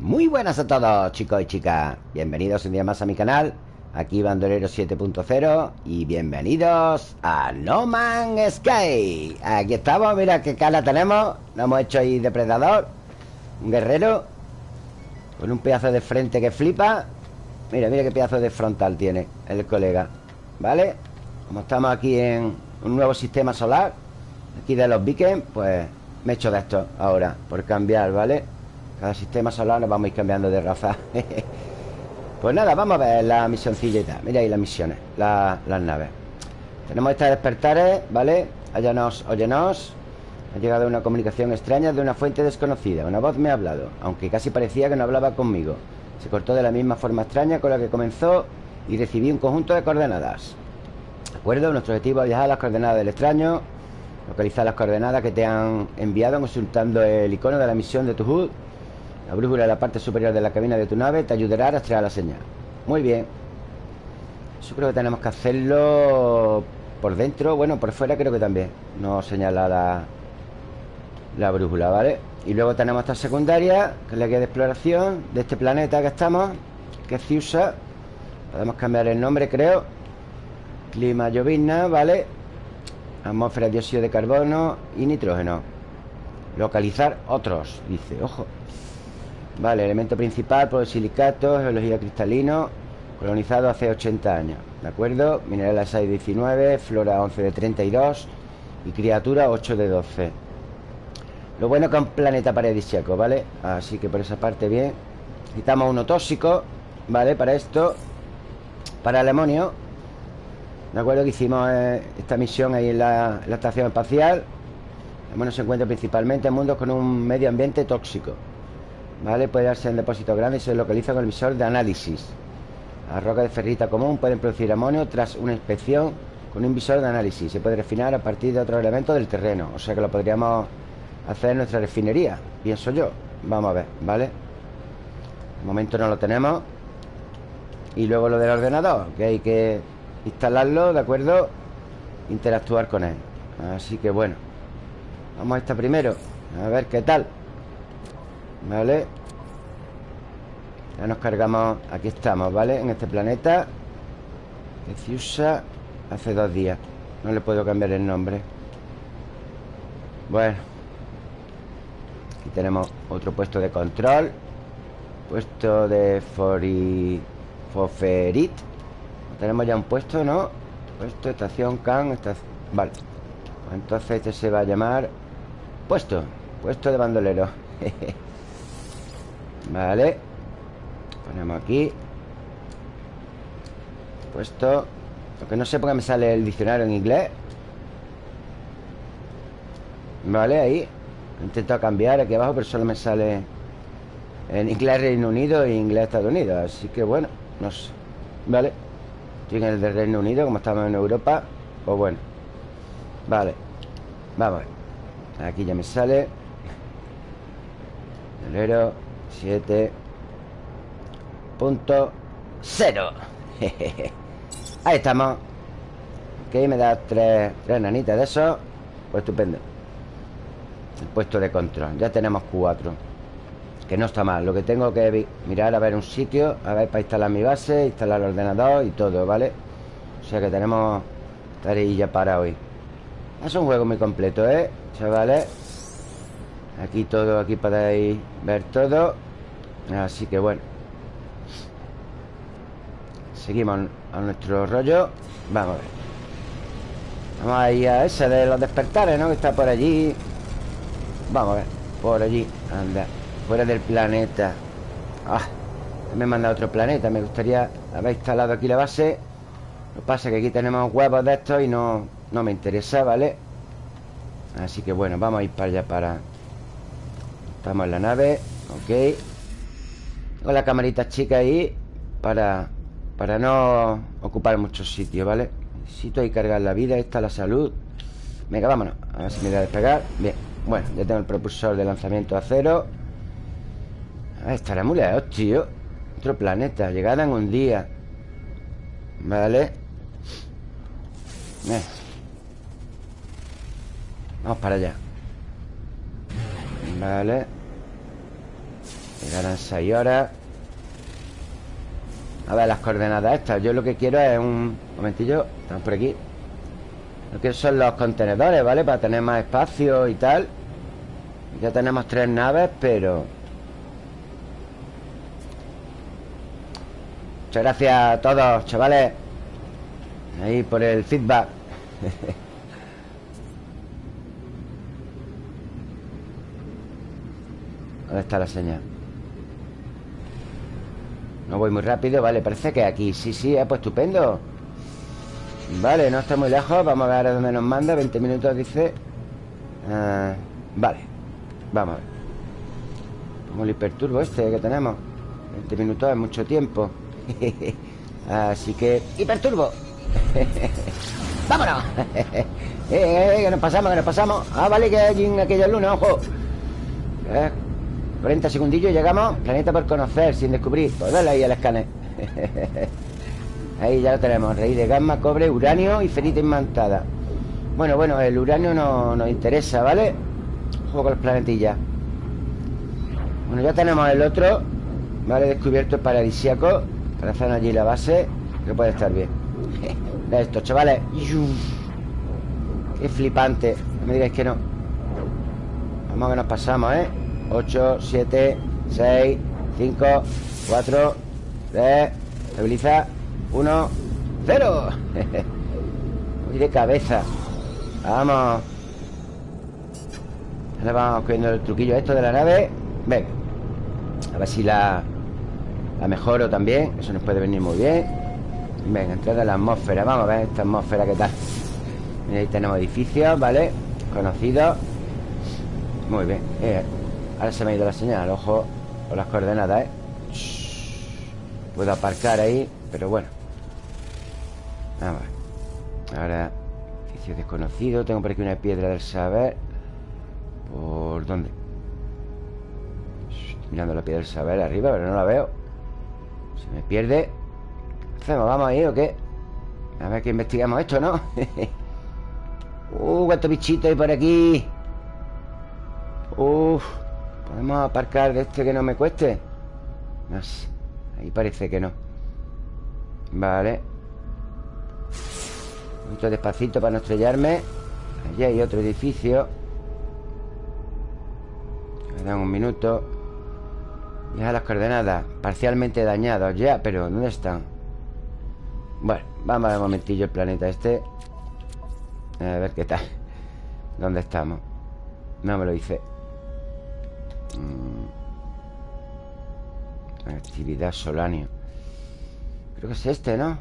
Muy buenas a todos chicos y chicas. Bienvenidos un día más a mi canal. Aquí Bandolero 7.0 Y bienvenidos a No Man's Sky. Aquí estamos, mira qué cara tenemos. Nos hemos hecho ahí depredador Un guerrero Con un pedazo de frente que flipa. Mira, mira qué pedazo de frontal tiene El colega ¿Vale? Como estamos aquí en un nuevo sistema solar Aquí de los Beacon Pues me he hecho de esto ahora Por cambiar, ¿vale? Cada sistema solar nos vamos a ir cambiando de raza. Pues nada, vamos a ver la misioncilla Mira ahí las misiones, las naves. Tenemos estas despertares, ¿vale? Óyenos, óyenos. Ha llegado una comunicación extraña de una fuente desconocida. Una voz me ha hablado Aunque casi parecía que no hablaba conmigo. Se cortó de la misma forma extraña con la que comenzó Y recibí un conjunto de coordenadas. ¿De acuerdo? Nuestro objetivo es viajar a las coordenadas del extraño Localizar las coordenadas que te han enviado consultando el icono de la misión de tu HUD la brújula de la parte superior de la cabina de tu nave te ayudará a rastrear la señal. Muy bien. Eso creo que tenemos que hacerlo por dentro. Bueno, por fuera creo que también. No señala la, la brújula, ¿vale? Y luego tenemos esta secundaria, que es la guía de exploración de este planeta que estamos, que es Ciusa. Podemos cambiar el nombre, creo. Clima llovizna, ¿vale? Atmósfera, dióxido de carbono y nitrógeno. Localizar otros, dice. Ojo. Vale, elemento principal, silicato, geología cristalino Colonizado hace 80 años ¿De acuerdo? Mineral 6 de 19 Flora 11 de 32 Y criatura 8 de 12 Lo bueno que es un planeta paradisíaco, ¿vale? Así que por esa parte bien Necesitamos uno tóxico ¿Vale? Para esto Para el amonio ¿De acuerdo? Que hicimos eh, esta misión ahí en la, estación espacial El amonio se encuentra principalmente en mundos con un medio ambiente tóxico ¿Vale? Puede darse en depósitos grandes y se localiza con el emisor de análisis. Las rocas de ferrita común pueden producir amonio tras una inspección con un visor de análisis. Se puede refinar a partir de otros elementos del terreno. O sea que lo podríamos hacer en nuestra refinería, pienso yo. Vamos a ver, ¿vale? Momento no lo tenemos. Y luego lo del ordenador, que hay que instalarlo, ¿de acuerdo? Interactuar con él. Así que bueno. Vamos a esta primero. A ver qué tal. Vale Ya nos cargamos. Aquí estamos, ¿vale? En este planeta. Que usa Hace dos días. No le puedo cambiar el nombre. Bueno. Aquí tenemos otro puesto de control. Puesto de Fori... Foferit. Tenemos ya un puesto, ¿no? Puesto, estación, can, estación... Vale. Pues Entonces este se va a llamar Puesto. Puesto de bandolero Vale. Ponemos aquí. Puesto. Lo que no sé por qué me sale el diccionario en inglés. Vale, ahí. He intentado cambiar aquí abajo Pero solo me sale En inglés Reino Unido e inglés Estados Unidos. Así que bueno, no sé. Vale. Estoy en el de Reino Unido Como estamos en Europa. Pues bueno. Vale. Vamos Aquí ya me sale. Enero 7 Punto Cero. Ahí estamos. Ok, me da tres, tres nanitas de eso. Pues estupendo. El puesto de control. Ya tenemos cuatro. Que no está mal. Lo que tengo que mirar a ver un sitio A ver para instalar mi base Instalar el ordenador y todo, ¿vale? O sea que tenemos ya para hoy. Es un juego muy completo, ¿eh? Chavales Aquí todo, aquí podéis ver todo. Así que bueno. Seguimos a nuestro rollo. Vamos a ver. Vamos a ir a ese de los despertares, ¿no? Que está por allí. Vamos a ver. Por allí, anda. Fuera del planeta. Ah, me manda a otro planeta. Me gustaría haber instalado aquí la base. Lo que pasa es que aquí tenemos huevos de estos Y no, no me interesa, ¿vale? Así que bueno, vamos a ir para allá para... Estamos en la nave Ok. Con la camarita chica ahí Para, para no ocupar muchos sitios, ¿vale? Necesito ahí cargar la vida, esta la salud. Venga, vámonos A ver si me voy a despegar. Bien, bueno, ya tengo el propulsor de lanzamiento a cero. Ah, estará muy lejos, tío Otro planeta, llegada en un día. Vale. Vamos para allá. Vale Llegarán 6 horas. A ver las coordenadas estas. Yo lo que quiero es un... momentillo. Estamos por aquí. Lo que son los contenedores, ¿vale? Para tener más espacio y tal. Ya tenemos tres naves, pero... Muchas gracias a todos, chavales. Ahí por el feedback. ¿Dónde está la señal? No voy muy rápido, vale, parece que aquí. Sí, sí, eh, pues estupendo. Vale, no está muy lejos Vamos a ver a dónde nos manda 20 minutos, dice. Ah, Vale Vamos a ver. Como el hiperturbo este que tenemos. 20 minutos es mucho tiempo. Así que... ¡Hiperturbo! ¡Vámonos! eh, eh, eh, que nos pasamos, que nos pasamos. Ah, vale, que hay en aquella luna, ojo. Eh, 40 segundillos llegamos Planeta por conocer, sin descubrir. Pues dale ahí al escáner. Ahí ya lo tenemos Rey de gamma, cobre, uranio y ferita imantada Bueno, bueno, el uranio no, nos interesa, ¿vale? Juego con los planetillas. Bueno, ya tenemos el otro Vale, descubierto el paradisíaco Para hacer allí la base Que puede estar bien. De esto, chavales. Qué flipante. No me digáis que no. Vamos que nos pasamos, ¿eh? 8, 7, 6, 5, 4, 3 Estabiliza 1, 0 Voy de cabeza. Vamos. Ahora vamos cogiendo el truquillo esto de la nave. Venga. A ver si la La mejoro también. Eso nos puede venir muy bien. Venga, entrada a la atmósfera. Vamos a ver esta atmósfera qué tal. Mira, ahí tenemos edificios, ¿vale? Conocidos Muy bien. Eh, Ahora se me ha ido la señal, ojo Con las coordenadas, ¿eh? Puedo aparcar ahí, pero bueno Vamos a Ahora Edificio desconocido Tengo por aquí una piedra del saber ¿Por dónde? Estoy mirando la piedra del saber arriba, pero no la veo Se me pierde hacemos? ¿Vamos ahí o qué? A ver que investigamos esto, ¿no? uh, cuántos bichitos hay por aquí Uf ¿Podemos aparcar de este que no me cueste? Ahí parece que no. Vale. Poquito despacito para no estrellarme. Allí hay otro edificio. Me dan un minuto. Ya las coordenadas. Parcialmente dañados Ya, pero ¿dónde están? Bueno, vamos a ver un momentillo el planeta este. A ver qué tal. ¿Dónde estamos? No me lo dice Mm. Actividad solanio Creo que es este, ¿no?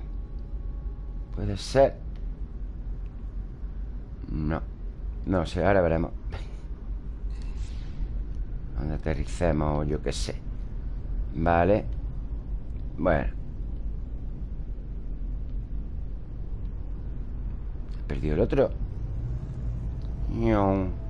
Puede ser. No. No sé, ahora veremos. Donde aterricemos, yo qué sé. Vale. Bueno. Perdido el otro No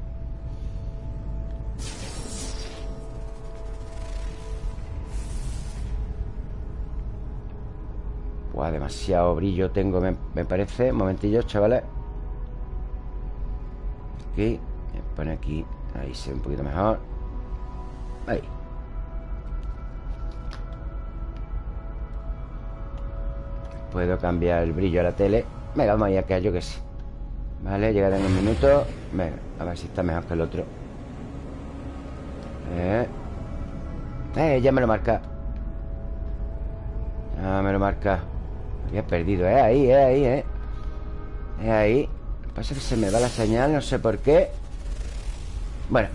demasiado brillo tengo, me, parece. Un momentillo, chavales. Aquí Me pone aquí Ahí se ve un poquito mejor. Ahí. Puedo cambiar el brillo a la tele. Venga, vamos a que yo que sí Vale, llegaré en un minuto Venga, a ver si está mejor que el otro. Eh, eh ya me lo marca. Ya me lo marca había perdido, ¿eh? Ahí, ¿eh? Ahí, ¿eh? Es ahí Pasa que se me va la señal, no sé por qué Bueno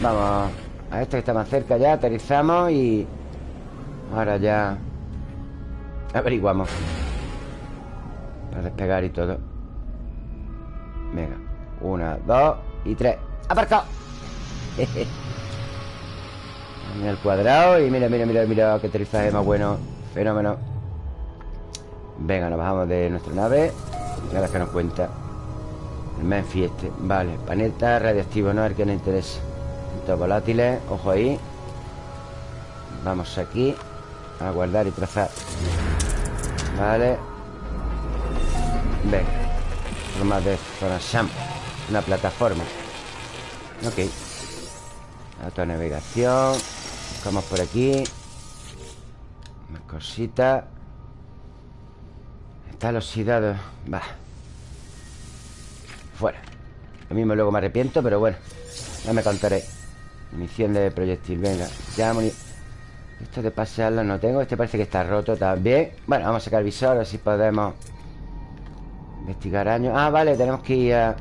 Vamos a este que está más cerca ya Aterrizamos y... Ahora ya... Averiguamos Para despegar y todo Venga Una, dos y tres ¡Aparcado! mira cuadrado y mira, mira, mira, mira Qué aterrizaje más bueno Fenómeno Venga, nos bajamos de nuestra nave. Y ahora que nos cuenta El Memphis este. Vale, planeta radiactivo, no el que nos interesa. Estos volátiles, ojo ahí. Vamos aquí A guardar y trazar. Vale. Venga Forma de zona Sham Una plataforma. Ok. Autonavegación. Buscamos por aquí. Más cositas El oxidado Va. Fuera. Lo mismo luego me arrepiento, pero bueno Ya me contaré. Munición de proyectil, venga. Ya Esto de pasearlo no tengo Este parece que está roto también. Bueno, vamos a sacar el visor, así podemos Investigar años Ah, vale, tenemos que ir a...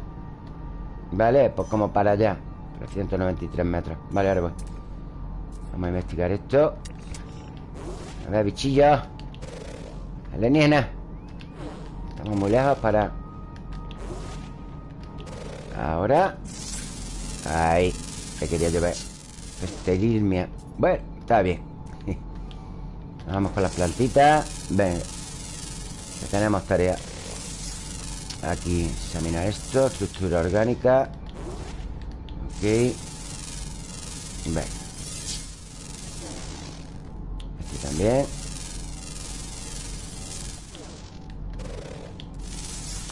Vale, pues como para allá. 393 metros. Vale, ahora voy. Vamos a investigar esto. A ver, bichillos Alienígena Estamos muy lejos para... Ahora. Ahí. Que quería llover Esterilmia Bueno, está bien. Vamos con las plantitas. Venga Ya tenemos tarea. Aquí examinar esto Estructura orgánica. Ok. Venga Este también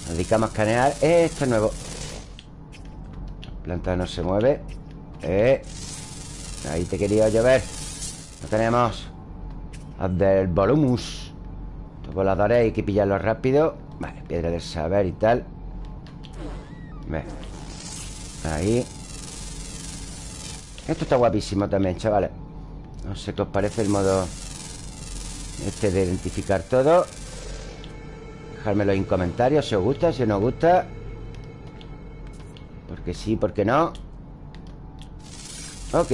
Nos dedicamos a escanear Esto es nuevo. La planta no se mueve. Eh. Ahí te quería llover. Lo tenemos. Del volumus. Los voladores hay que pillarlos rápido. Vale, piedra del saber y tal. Ve. Ahí. Esto está guapísimo también, chavales. No sé qué os parece el modo Este de identificar todo Dejármelo en comentarios si os gusta, si no os gusta. Porque sí, porque no. Ok.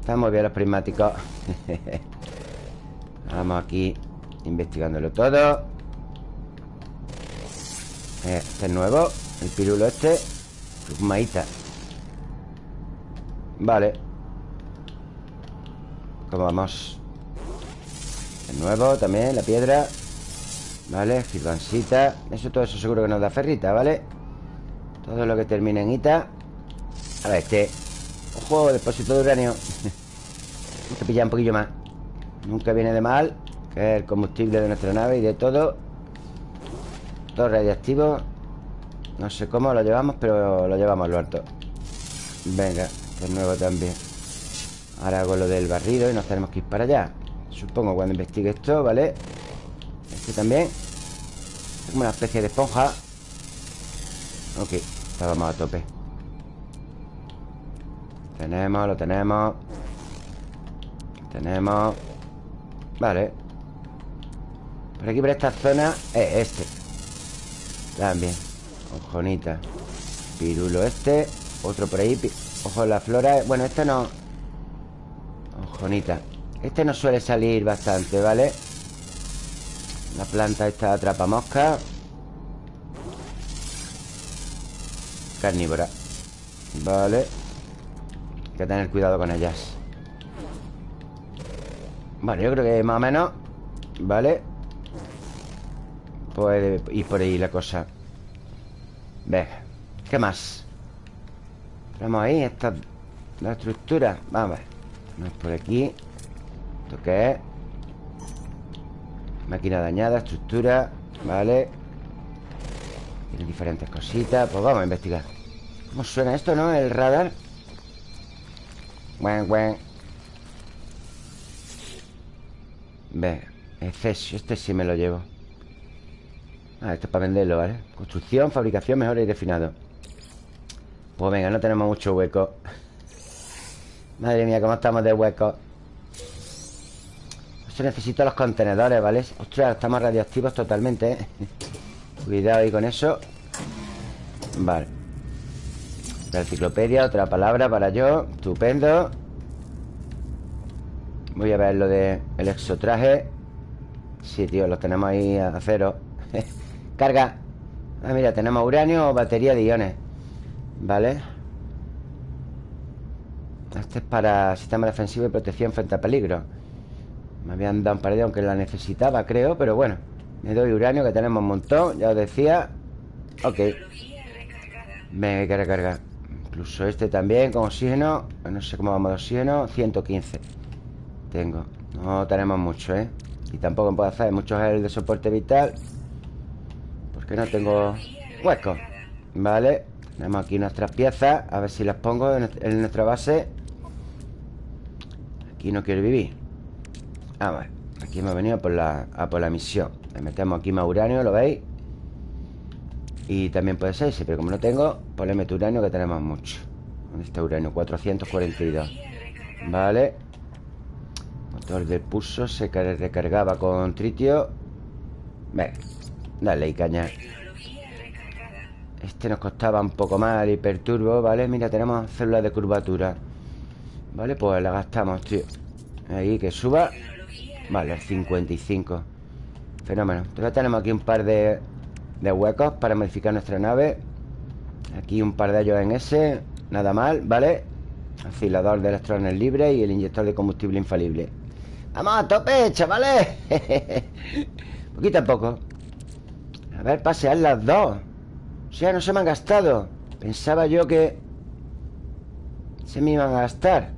Están muy bien los prismáticos. Vamos aquí investigándolo todo. Eh, Este es nuevo El pirulo este. Maíta Vale. ¿Cómo vamos? Nuevo también, la piedra. Vale, girbancita. Eso todo eso seguro que nos da ferrita, ¿vale? Todo lo que termine en ita. A ver, este Ojo, depósito de uranio. Hay que pillar un poquillo más. Nunca viene de mal Que es el combustible de nuestra nave y de todo. Todo radiactivo No sé cómo lo llevamos Pero lo llevamos lo alto Venga, de nuevo también. Ahora hago lo del barrido y nos tenemos que ir para allá Supongo cuando investigue esto, ¿vale? Este también. Es como una especie de esponja. Ok, estábamos a tope. Tenemos, lo tenemos. Tenemos. Vale. Por aquí, por esta zona Es este. También. Ojonita. Pirulo este. Otro por ahí Ojo la flora Bueno, este no. Ojonita Este no suele salir bastante, ¿vale? La planta esta atrapa mosca. Carnívora. Vale. Hay que tener cuidado con ellas. Vale, yo creo que más o menos Vale Puede ir por ahí la cosa. Venga ¿Qué más? Tenemos ahí esta La estructura Vamos a ver. Por aquí ¿Esto qué es? Máquina dañada, estructura Vale Tiene diferentes cositas Pues vamos a investigar. ¿Cómo suena esto, no? El radar. Buen, buen. Ve, Efesio, este sí me lo llevo. Ah, esto es para venderlo, ¿vale? Construcción, fabricación, mejor y refinado. Pues venga, no tenemos mucho hueco. Madre mía, cómo estamos de hueco Esto necesito los contenedores, ¿vale? Ostras, estamos radioactivos totalmente, ¿eh? Cuidado ahí con eso. Vale. La enciclopedia, otra palabra para yo. Estupendo. Voy a ver lo de el exotraje. Sí, tío, lo tenemos ahí a cero. Carga. Ah, mira, tenemos uranio o batería de iones. Vale. Este es para sistema defensivo y protección frente a peligro Me habían dado un par de aunque la necesitaba, creo Pero bueno, me doy uranio que tenemos un montón Ya os decía. Ok. Hay que recargar Incluso este también con oxígeno No sé cómo vamos de oxígeno 115 tengo. No tenemos mucho, ¿eh? Y tampoco puedo hacer muchos gel de soporte vital Porque no tengo hueco. Vale. Tenemos aquí nuestras piezas A ver si las pongo en nuestra base. Aquí no quiere vivir Ah, vale Aquí hemos venido por la, a por la misión. Le metemos aquí más uranio, ¿lo veis? Y también puede ser ese Pero como no tengo, pues le meto uranio que tenemos mucho. ¿Dónde está uranio? 442 Vale. Motor del pulso se recargaba con tritio. Venga Dale y caña. Este nos costaba un poco más el hiperturbo, ¿vale? Mira, tenemos células de curvatura. Vale, pues la gastamos, tío. Ahí, que suba Vale, el 55 Fenómeno. Todavía tenemos aquí un par de, huecos Para modificar nuestra nave. Aquí un par de ellos en ese Nada mal, ¿vale? Afilador de electrones libres Y el inyector de combustible infalible. ¡Vamos a tope, chavales! Poquito a poco. A ver, pasear las dos. O sea, no se me han gastado. Pensaba yo que Se me iban a gastar.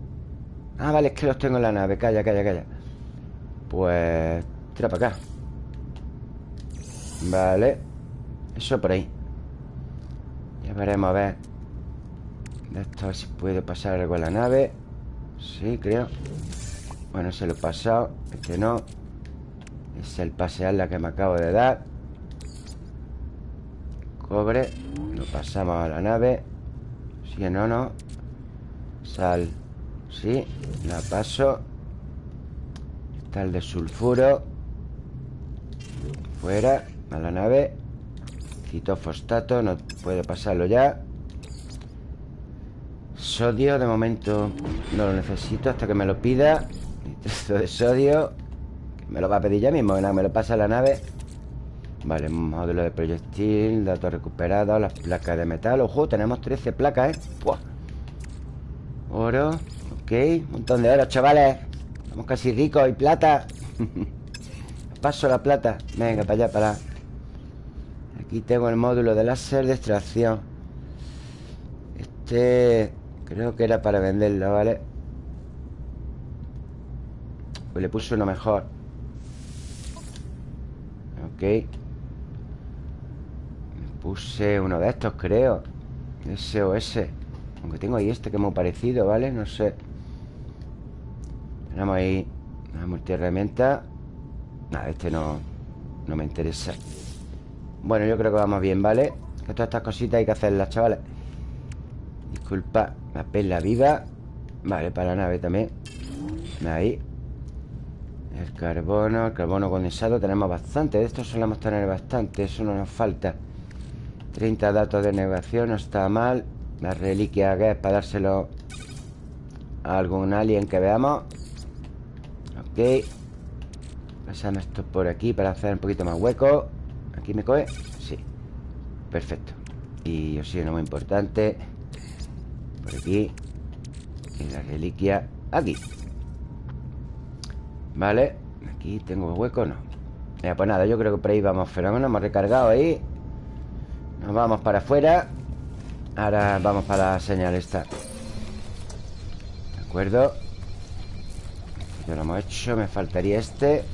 Ah, vale, es que los tengo en la nave. Calla, calla, calla Pues... Tira para acá. Vale. Eso por ahí. Ya veremos a ver. De esto a ver si puede pasar algo en la nave. Sí, creo. Bueno, se lo he pasado. Este no. Es el pasear la que me acabo de dar. Cobre. Lo pasamos a la nave. Si no, no. Sal. Sí, la paso De sulfuro. Fuera A la nave. Citofosfato, no puede pasarlo ya. Sodio, de momento No lo necesito hasta que me lo pida. Esto de sodio Me lo va a pedir ya mismo, me lo pasa a la nave. Vale, módulo de proyectil Datos recuperados, las placas de metal. Ojo, tenemos 13 placas, ¿eh? Oro Ok, un montón de oro, chavales Estamos casi ricos y plata. Paso la plata. Venga, para allá, para. Allá Aquí tengo el módulo de láser de extracción. Este Creo que era para venderlo, ¿vale? Pues le puse uno mejor. Ok. Le puse uno de estos, creo. SOS Aunque tengo ahí este que es muy parecido, ¿vale? No sé tenemos ahí una multiherramienta. Nada, este no, no me interesa. Bueno, yo creo que vamos bien, ¿vale? Que todas estas cositas hay que hacerlas, chavales. Disculpa La perla viva Vale, para la nave también. Ahí. El carbono, el carbono condensado Tenemos bastante, de estos solemos tener bastante Eso no nos falta. 30 datos de negación, no está mal. La reliquia que es para dárselo A algún alien que veamos Ok. Pasamos esto por aquí para hacer un poquito más hueco. ¿Aquí me coge? Sí. Perfecto. Y oxígeno muy importante. Por aquí. Y la reliquia. Aquí. Vale. Aquí tengo hueco, no Pues nada, yo creo que por ahí vamos fenómeno. Hemos recargado ahí. Nos vamos para afuera. Ahora vamos para la señal esta. De acuerdo ya lo hemos hecho, me faltaría este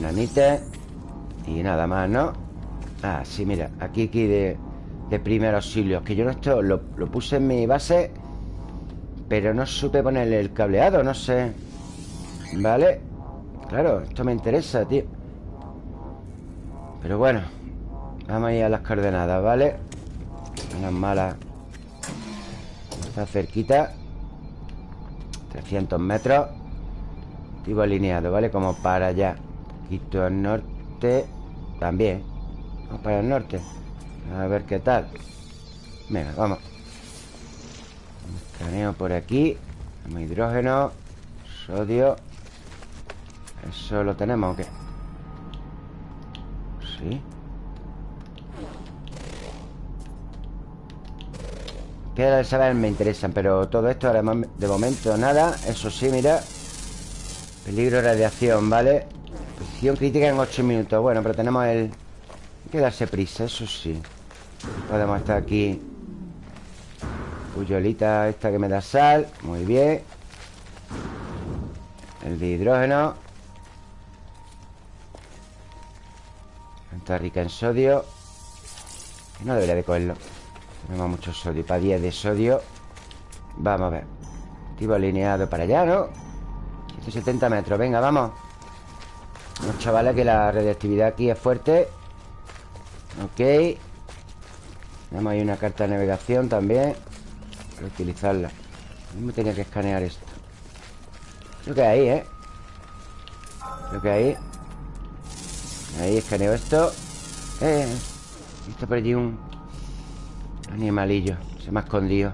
nanite Y nada más, ¿no? Ah, sí, mira, aquí, aquí de, de primer auxilio Que yo no esto lo, lo puse en mi base Pero no supe ponerle el cableado, no sé ¿Vale? Claro, esto me interesa, tío Pero bueno Vamos a ir a las coordenadas, ¿vale? Unas malas Está cerquita. 300 metros. Tipo alineado, ¿vale? Como para allá. Un poquito al norte. También. Vamos para el norte. A ver qué tal. Venga, vamos. Escaneo por aquí. Tenemos hidrógeno Sodio. ¿Eso lo tenemos o qué? Sí Que saber me interesan Pero todo esto ahora de momento nada. Eso sí, mira. Peligro de radiación, ¿vale? Posición crítica en 8 minutos. Bueno, pero tenemos el... Hay que darse prisa, eso sí. Podemos estar aquí. Puyolita esta que me da sal. Muy bien. El de hidrógeno. Está rica en sodio. No debería de cogerlo Tenemos mucho sodio. Para 10 de sodio Vamos a ver. Activo alineado para allá, ¿no? 170 metros. Venga, vamos. Chavales que la radiactividad aquí es fuerte. Ok. Tenemos ahí una carta de navegación también. Para utilizarla. Me tenía que escanear esto. Creo que ahí, ¿eh? Creo que ahí. Ahí escaneo esto. Eh Está por allí un Animalillo Se me ha escondido.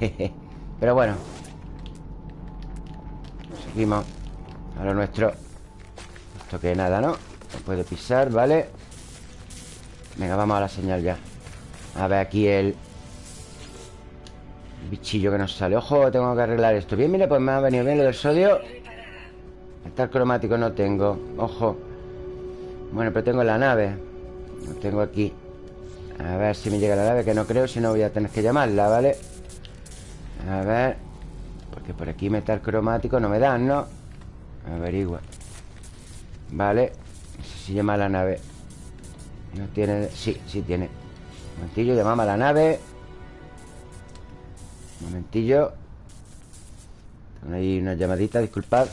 Pero bueno. Seguimos. A lo nuestro. Esto que nada, ¿no? No puede pisar, ¿vale? Venga, vamos a la señal ya. A ver aquí el bichillo que nos sale. Ojo, tengo que arreglar esto. Bien, mira, pues me ha venido bien lo del sodio. Metal cromático no tengo. Ojo. Bueno, pero tengo la nave. Lo tengo aquí A ver si me llega la nave Que no creo, si no voy a tener que llamarla, ¿vale? A ver Porque por aquí metal cromático no me dan, ¿no? Averigua. Vale No sé si llama a la nave. No tiene... Sí, sí tiene. Un momentillo, llamamos a la nave. Un momentillo. Ahí una llamadita, disculpad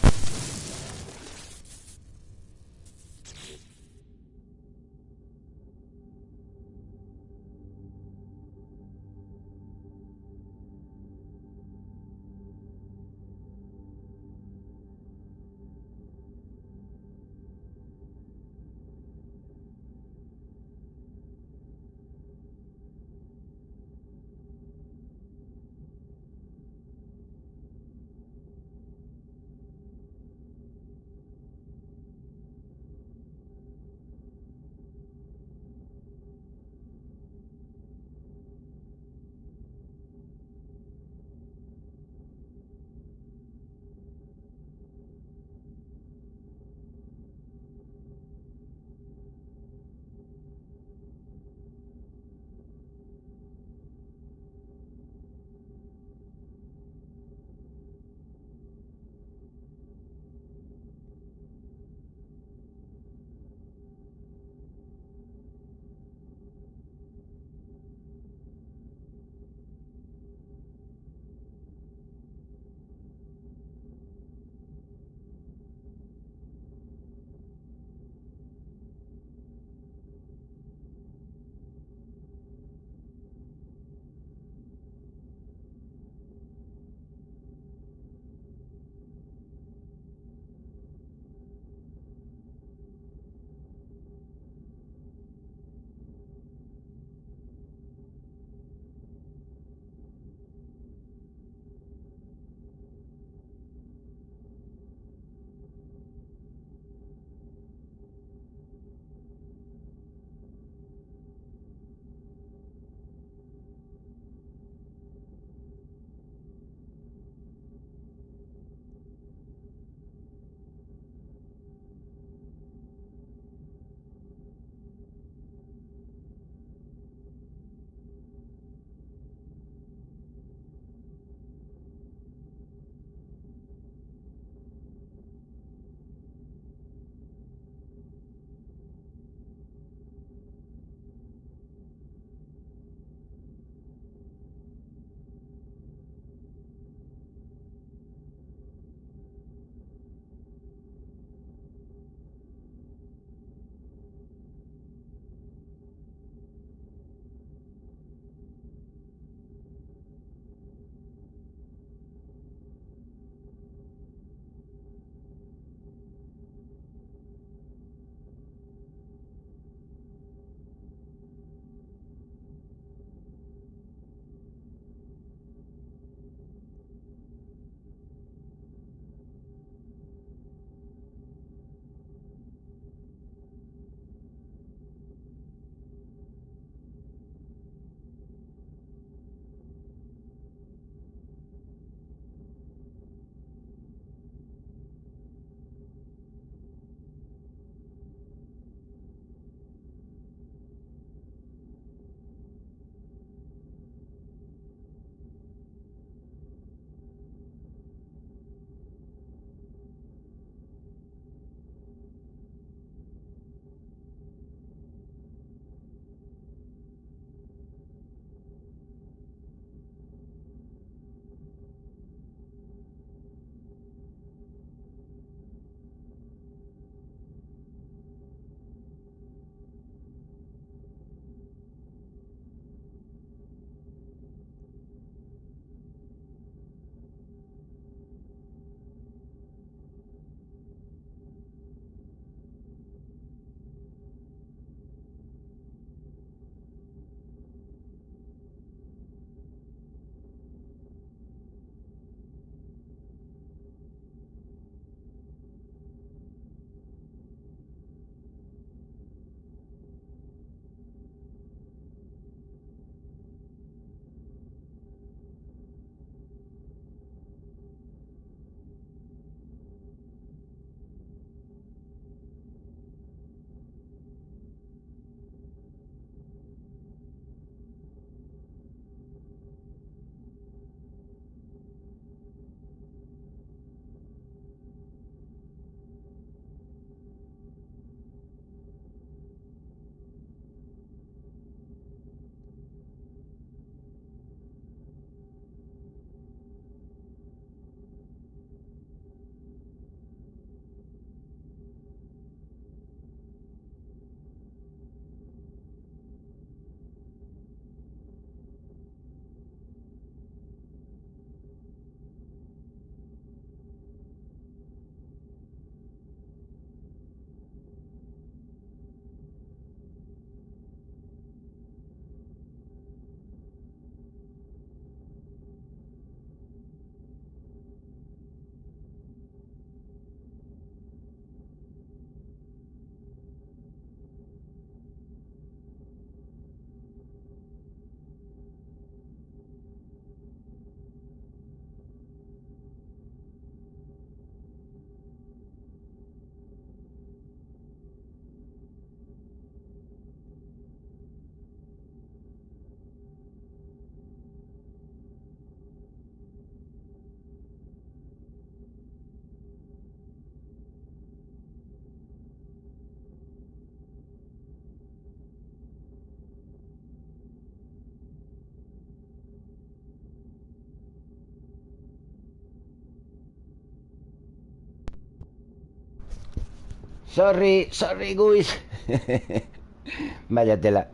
Sorry, sorry, guys. Vaya tela.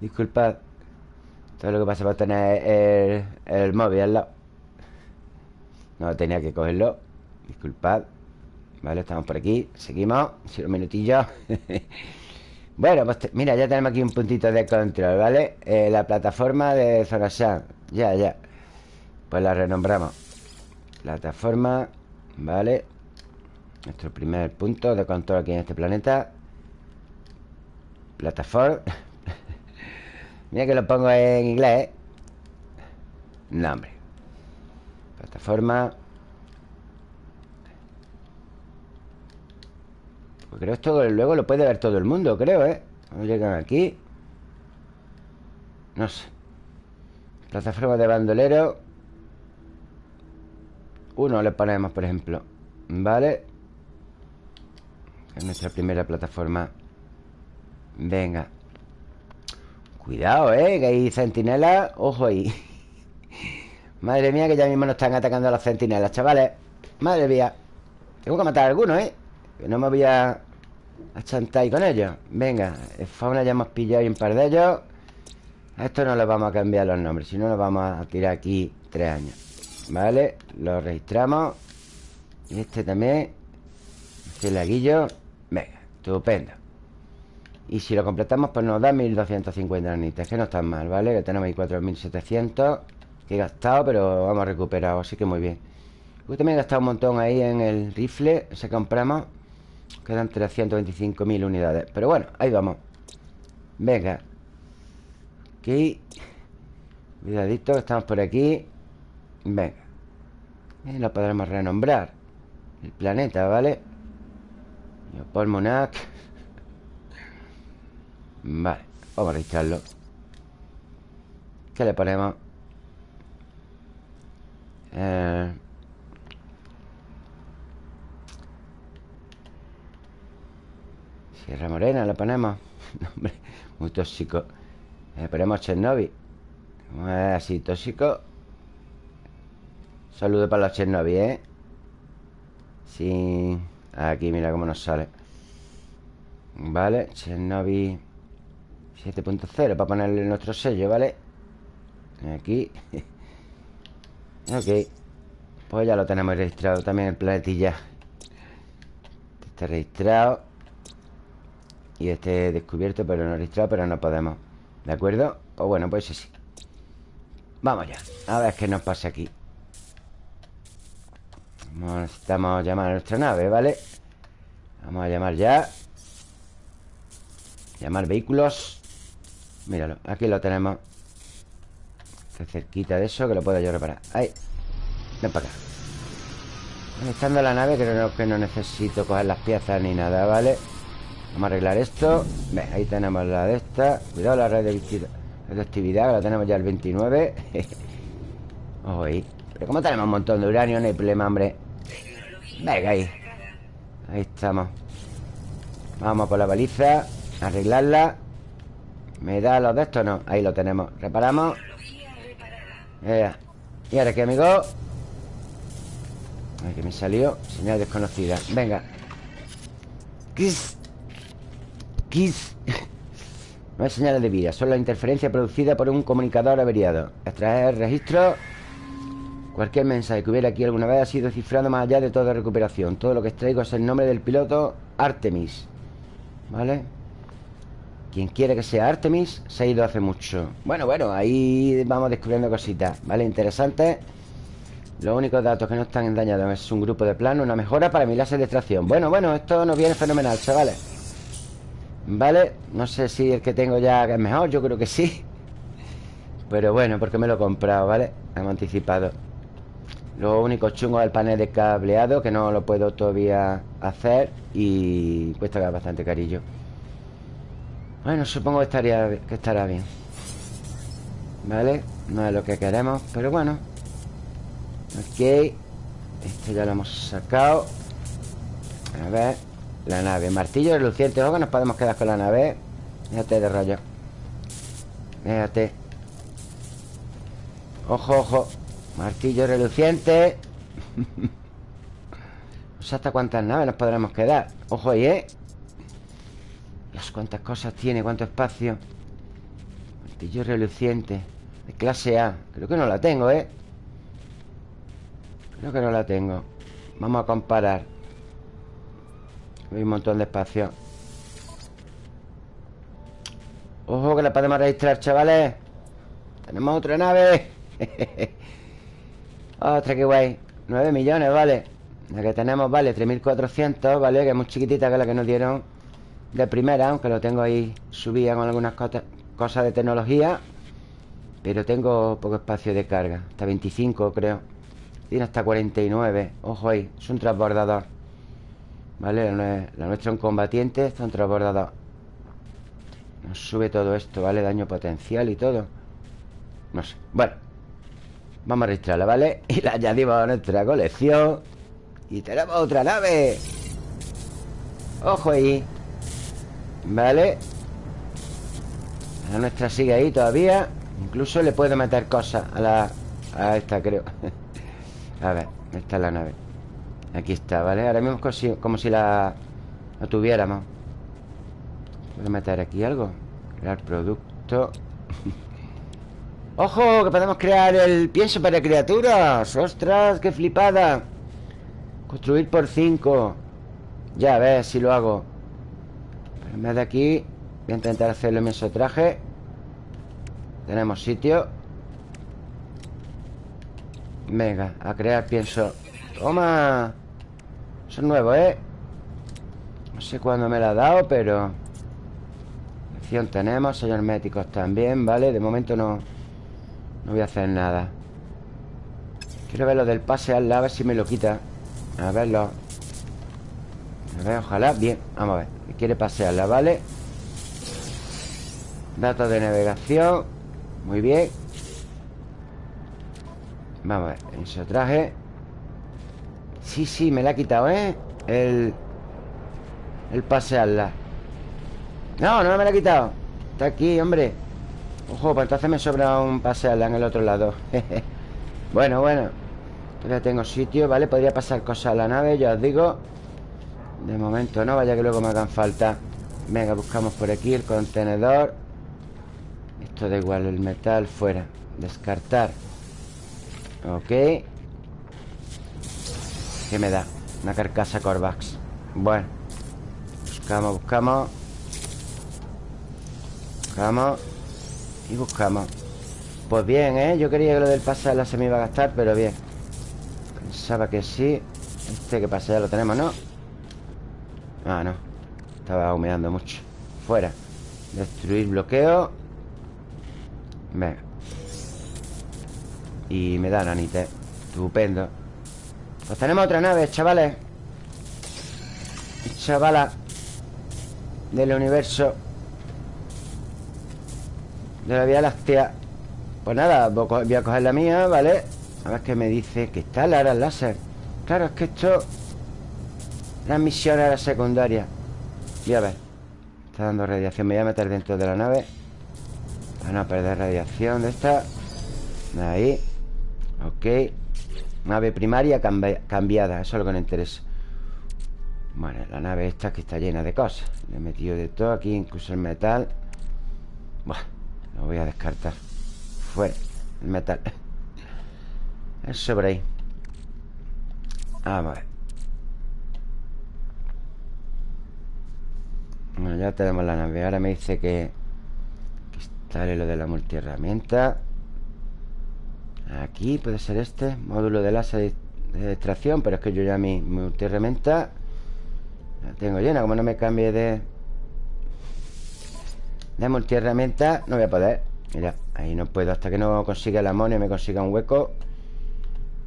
Disculpad Todo lo que pasa por tener el, móvil al lado. No tenía que cogerlo. Disculpad. Vale, estamos por aquí. Seguimos. Si un minutillo. Bueno, pues mira, ya tenemos aquí un puntito de control, ¿vale? Eh, la plataforma de Zorashan Ya, ya. Pues la renombramos. Plataforma Vale Nuestro primer punto de control aquí en este planeta. Plataforma Mira que lo pongo en inglés. ¿eh? Nombre. Plataforma. Pues creo esto luego lo puede ver todo el mundo, creo, ¿eh? Cuando llegan aquí. No sé. Plataforma de bandolero. Uno le ponemos, por ejemplo. Vale Es nuestra primera plataforma. Venga. Cuidado, ¿eh? Que hay centinelas. Ojo ahí. Madre mía, que ya mismo nos están atacando a las centinelas, chavales. Madre mía. Tengo que matar a algunos, ¿eh? Que no me voy a, a chantar con ellos. Venga, el fauna ya hemos pillado un par de ellos. A esto no le vamos a cambiar los nombres Si no nos vamos a tirar aquí tres años. Vale, lo registramos. Y este también Este laguillo Venga, estupendo. Y si lo completamos pues nos da 1250 anitas Que no están mal, ¿vale? Que tenemos ahí 4700 Que he gastado pero vamos recuperado Así que muy bien. Yo también he gastado un montón ahí en el rifle Ese compramos Quedan 325.000 unidades. Pero bueno, ahí vamos. Venga. Ok Cuidadito, estamos por aquí. Venga. Y lo podremos renombrar. El planeta, ¿vale? Paul Monac. Vale, vamos a registrarlo. ¿Qué le ponemos? Eh... Sierra Morena le ponemos Hombre, muy tóxico. Le ponemos Chernobyl. Como es así tóxico. Saludo para los Chernobyl, ¿eh? Sí Aquí, mira cómo nos sale. Vale, Chernobyl 7.0 Para ponerle nuestro sello, ¿vale? Aquí. Ok. Pues ya lo tenemos registrado también el planetilla. Está registrado. Y este descubierto, pero no registrado, pero no podemos. ¿De acuerdo? Pues bueno, pues sí. Vamos ya. A ver qué nos pasa aquí Necesitamos llamar a nuestra nave, ¿vale? Vamos a llamar ya. Llamar vehículos. Míralo, aquí lo tenemos. Está cerquita de eso Que lo puedo yo reparar. Ahí. Ven para acá. Conectando la nave Creo que no necesito coger las piezas ni nada, ¿vale? Vamos a arreglar esto. Ve, ahí tenemos la de esta. Cuidado la red de actividad La tenemos ya el 29 Ojo ahí Pero como tenemos un montón de uranio No hay problema, hombre. Venga, ahí. Ahí estamos. Vamos por la baliza Arreglarla. ¿Me da los de estos? No, ahí lo tenemos. Reparamos. Y ahora qué, amigo Ay, que me salió Señal desconocida. Venga. Kiss Kiss No hay señales de vida Solo la interferencia producida por un comunicador averiado. Extraer registro Cualquier mensaje que hubiera aquí alguna vez ha sido cifrado más allá de toda recuperación Todo lo que extraigo es el nombre del piloto Artemis ¿Vale? Quien quiere que sea Artemis Se ha ido hace mucho Bueno, bueno, ahí vamos descubriendo cositas ¿Vale? Interesantes Los únicos datos que no están dañados Es un grupo de plano Una mejora para mi láser de extracción Bueno, bueno, esto nos viene fenomenal, chavales ¿Vale? No sé si el que tengo ya es mejor Yo creo que sí Pero bueno, porque me lo he comprado, ¿vale? Hemos anticipado Lo único chungo es el panel de cableado Que no lo puedo todavía hacer Y cuesta bastante carillo. Bueno, supongo que, estaría, que estará bien. ¿Vale? No es lo que queremos Pero bueno. Ok. Este ya lo hemos sacado. A ver. La nave, martillo reluciente que nos podemos quedar con la nave. Déjate de rollo. Déjate. Ojo, ojo Martillo reluciente. No sé hasta cuántas naves nos podremos quedar. Ojo ahí, ¿eh? Cuántas cosas tiene Cuánto espacio. Martillo reluciente. De clase A. Creo que no la tengo, ¿eh? Creo que no la tengo. Vamos a comparar. Hay un montón de espacio. Ojo que la podemos registrar, chavales. Tenemos otra nave Otra, qué guay. 9 millones, vale. La que tenemos, vale, 3.400, vale Que es muy chiquitita que la que nos dieron De primera, aunque lo tengo ahí Subida con algunas cosas de tecnología Pero tengo poco espacio de carga. Hasta 25, creo. Tiene hasta 49 Ojo ahí, es un transbordador. Vale, la nuestra un combatiente Está un transbordador. Nos sube todo esto, ¿vale? Daño potencial y todo. No sé, bueno Vamos a registrarla, ¿vale? Y la añadimos a nuestra colección. Y tenemos otra nave. Ojo ahí. Vale La nuestra sigue ahí todavía. Incluso le puedo meter cosas a la... A esta, creo. A ver, esta es la nave. Aquí está, ¿vale? Ahora mismo como si, como si la... La tuviéramos. ¿Puedo meter aquí algo? Crear producto ¡Ojo! Que podemos crear el pienso para criaturas ¡Ostras! ¡Qué flipada! Construir por 5 Ya, a ver si lo hago Pero en vez de aquí Voy a intentar hacerlo en mi traje Tenemos sitio Venga, a crear pienso ¡Toma! Eso es nuevo, ¿eh? No sé cuándo me lo ha dado, pero tenemos Sellos herméticos también, ¿vale? De momento no No voy a hacer nada. Quiero ver lo del pase al a ver si me lo quita. A verlo. A ver, ojalá, bien, vamos a ver. Quiere pasearla, ¿vale? Datos de navegación. Muy bien. Vamos a ver, eso traje. Sí, sí, me la ha quitado, ¿eh? El... El pasearla no, no me la he quitado. Está aquí, hombre Ojo, pues entonces me sobra un pasearla en el otro lado. Bueno, bueno. Todavía tengo sitio, ¿vale? Podría pasar cosas a la nave, ya os digo. De momento no, vaya que luego me hagan falta. Venga, buscamos por aquí el contenedor. Esto da igual, el metal fuera. Descartar. Ok. ¿Qué me da? Una carcasa Corvax. Bueno. Buscamos, buscamos. Buscamos Y buscamos Pues bien, ¿eh? Yo quería que lo del pasar se me iba a gastar Pero bien. Pensaba que sí. Este que pasa ya lo tenemos, ¿no? Ah, no. Estaba humeando mucho. Fuera. Destruir bloqueo. Venga Y me da nanite Estupendo. Pues tenemos otra nave, chavales. Chavala Del universo de la Vía Láctea Pues nada, voy a coger la mía, ¿vale? A ver qué me dice Que está la láser. Claro, es que esto Transmisión a la secundaria. Y a ver Está dando radiación. Me voy a meter dentro de la nave. Para no perder radiación de esta. Ahí. Ok. Nave primaria cambiada Eso es lo que nos interesa. Bueno, la nave esta que está llena de cosas. Le he metido de todo aquí Incluso el metal. Bueno lo voy a descartar. Fuera el metal. El sobre ahí Vamos a ver. Bueno, ya tenemos la nave. Ahora me dice que Instale lo de la multiherramienta. Aquí puede ser este Módulo de láser de extracción Pero es que yo ya mi multiherramienta La tengo llena. Como no me cambie de de multiherramienta no voy a poder. Mira, ahí no puedo Hasta que no consiga la moneda y me consiga un hueco.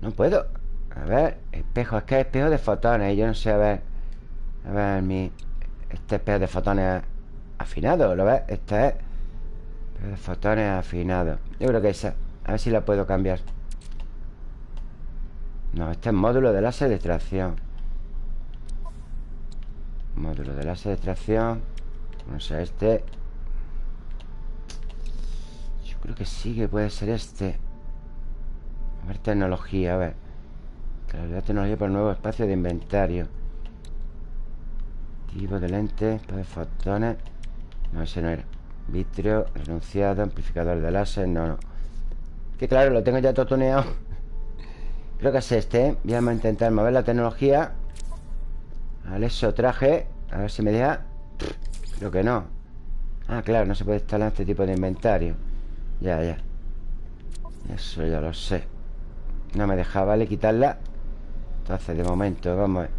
No puedo. A ver, espejo Es que es espejo de fotones yo no sé, a ver. A ver, mi Este espejo de fotones afinado ¿Lo ves? Este es Espejo de fotones afinado. Yo creo que esa A ver si la puedo cambiar. No, este es módulo de láser de extracción Módulo de láser de extracción No sé, este Creo que sí, que puede ser este. A ver, tecnología, a ver. Claridad tecnología para el nuevo espacio de inventario. Tipo de lente, de fotones. No, ese no era. Vitrio, renunciado, amplificador de láser No, no. Que claro, lo tengo ya todo tuneado Creo que es este, ¿eh? Vamos a intentar mover la tecnología. Vale, eso traje. A ver si me deja. Creo que no. Ah, claro, no se puede instalar este tipo de inventario Ya, ya. Eso ya lo sé. No me dejaba, vale, quitarla. Entonces, de momento, vamos a ver.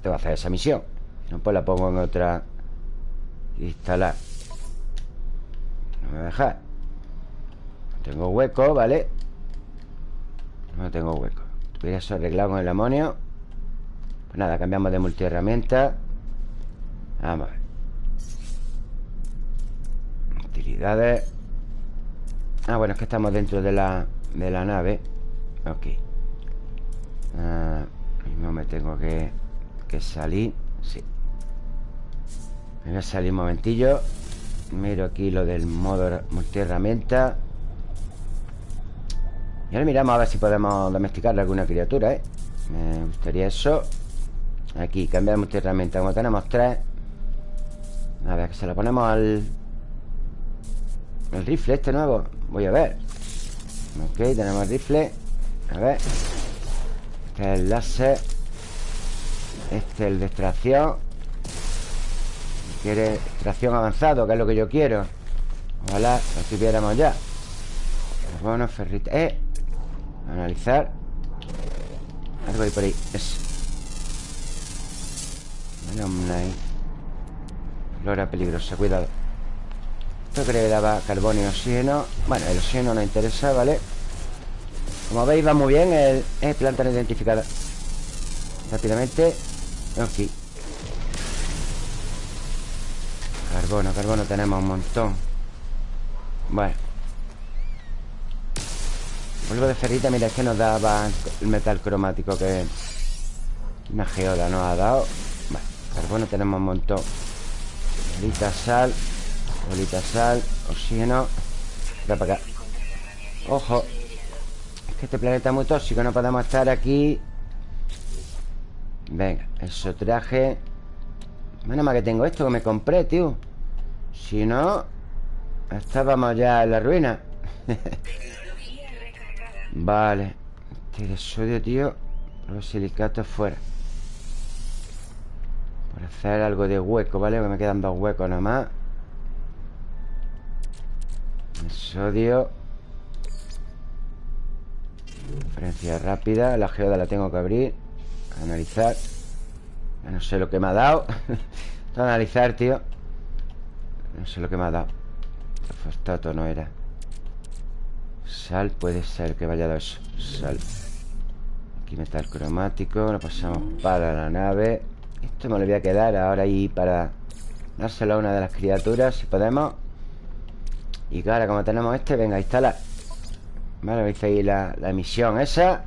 Tengo que hacer esa misión. No, pues la pongo en otra. Instalar. No me deja No tengo hueco, ¿vale? No tengo hueco. Tuviera eso arreglado con el amonio. Pues nada, cambiamos de multiherramienta. Vamos a ver Ah, bueno, es que estamos dentro de la, de la nave. Ok. Ah, me tengo que, que salir. Sí. Me voy a salir un momentillo. Miro aquí lo del modo multiherramienta. Y ahora miramos a ver si podemos domesticarle alguna criatura, ¿eh? Me gustaría eso. Aquí, cambiar de herramienta Como tenemos tres. A ver, que se lo ponemos al... El rifle este nuevo. Voy a ver. Ok, tenemos el rifle. A ver. Este es el láser. Este es el de extracción. Quiere extracción avanzado Que es lo que yo quiero. Ojalá lo tuviéramos ya. Bueno, ferrita. Eh, Analizar. Algo hay por ahí. Eso Flora peligrosa, cuidado Creo que daba carbón y oxígeno Bueno, el oxígeno no interesa, ¿vale? Como veis va muy bien el, el planta no identificada Rápidamente Aquí Carbono, carbono tenemos un montón Bueno Vuelvo de ferrita, mira, es que nos daba el metal cromático que una geoda nos ha dado. Vale, carbono tenemos un montón. Bolita sal, bolita sal, oxígeno. Voy para acá. Ojo. Es que este planeta es muy tóxico, no podemos estar aquí. Venga, eso traje. Menos mal que tengo esto que me compré, tío. Si no, estábamos ya en la ruina. Vale Este de sodio, tío Los silicatos fuera Por hacer algo de hueco, ¿vale? Que me quedan dos huecos nada más Sodio Diferencia rápida La geoda la tengo que abrir Analizar. No sé lo que me ha dado. Que analizar, tío. No sé lo que me ha dado. El fosfato no era. Sal puede ser que vaya a dar eso Sal. Aquí metal cromático Lo pasamos para la nave. Esto me lo voy a quedar ahora ahí para Dárselo a una de las criaturas Si podemos Y ahora como tenemos este Venga, a instalar Vale, veis ahí la, la emisión esa.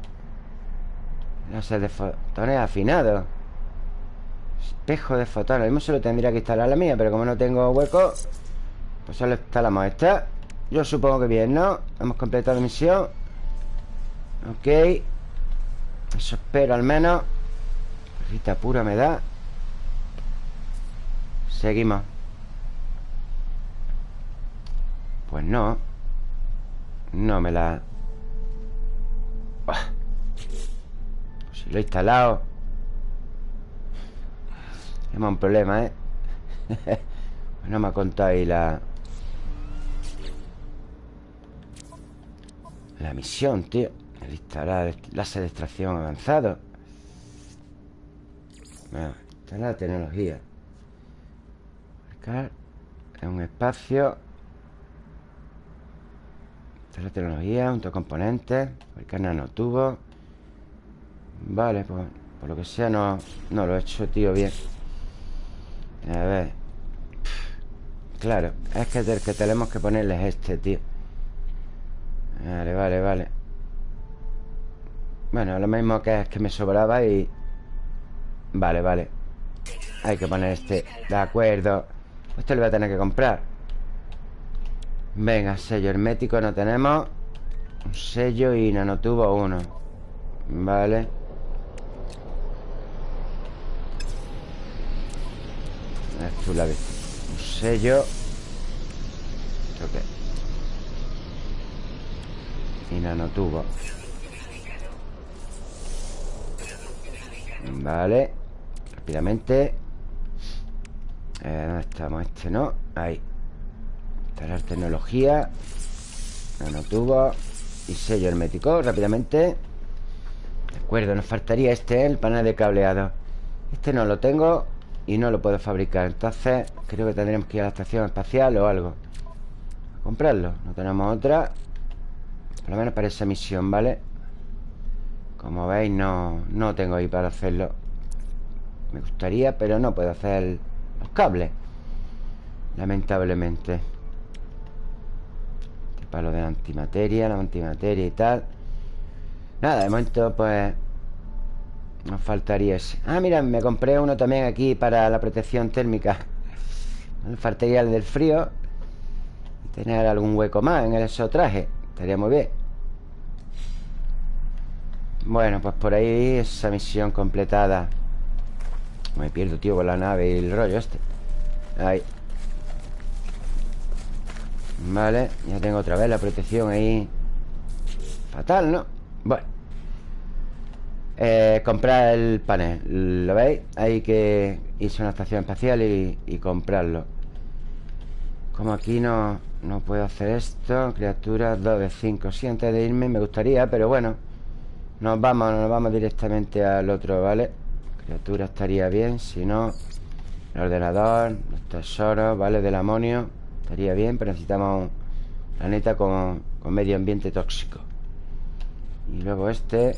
No sé, de fotones afinados. Espejo de fotones. Lo mismo se lo tendría que instalar la mía Pero como no tengo hueco Pues solo instalamos esta. Yo supongo que bien, ¿no? Hemos completado misión. Ok. Eso espero al menos. Perrita pura me da. Seguimos Pues no. No me la... Pues si lo he instalado. Tenemos un problema, ¿eh? no me ha contado ahí la... La misión, tío. El instalar láser de extracción avanzado. Bueno, instalar tecnología. Marcar En un espacio Instalar tecnología, junto a componentes Marcar nanotubos Vale, pues Por lo que sea no, no lo he hecho, tío, bien. A ver. Claro, es que el que tenemos que ponerle es este, tío. Vale, vale, vale. Bueno, lo mismo que es que me sobraba y... Vale, vale. Hay que poner este De acuerdo. Esto lo voy a tener que comprar Venga, sello hermético no tenemos. Un sello y nanotubo uno. Vale. Esto la Un sello. ¿Esto qué? Y nanotubo. Vale. Rápidamente. Eh, ¿Dónde estamos? Este no. Ahí Instalar tecnología Nanotubo Y sello hermético. Rápidamente. De acuerdo, nos faltaría este El panel de cableado. Este no lo tengo Y no lo puedo fabricar. Entonces creo que tendremos que ir a la estación espacial o algo. A comprarlo. No tenemos otra. Por lo menos para esa misión, ¿vale? Como veis no, no tengo ahí para hacerlo. Me gustaría, pero no puedo hacer los cables. Lamentablemente Este palo de la antimateria La antimateria y tal. Nada, de momento pues Nos faltaría ese. Ah, mira, me compré uno también aquí Para la protección térmica. Me faltaría el del frío tener algún hueco más en el traje Estaría muy bien. Bueno, pues por ahí esa misión completada. Me pierdo, tío, con la nave y el rollo este. Ahí Vale, ya tengo otra vez la protección ahí Fatal, ¿no? Bueno eh, Comprar el panel ¿Lo veis? Hay que irse a una estación espacial y, comprarlo Como aquí no, no puedo hacer esto Criaturas 2 de 5 Sí, antes de irme me gustaría, pero bueno nos vamos, nos vamos directamente al otro, ¿vale? Criatura estaría bien, si no El ordenador, los tesoros, ¿vale? Del amonio Estaría bien, pero necesitamos un planeta con, con medio ambiente tóxico. Y luego este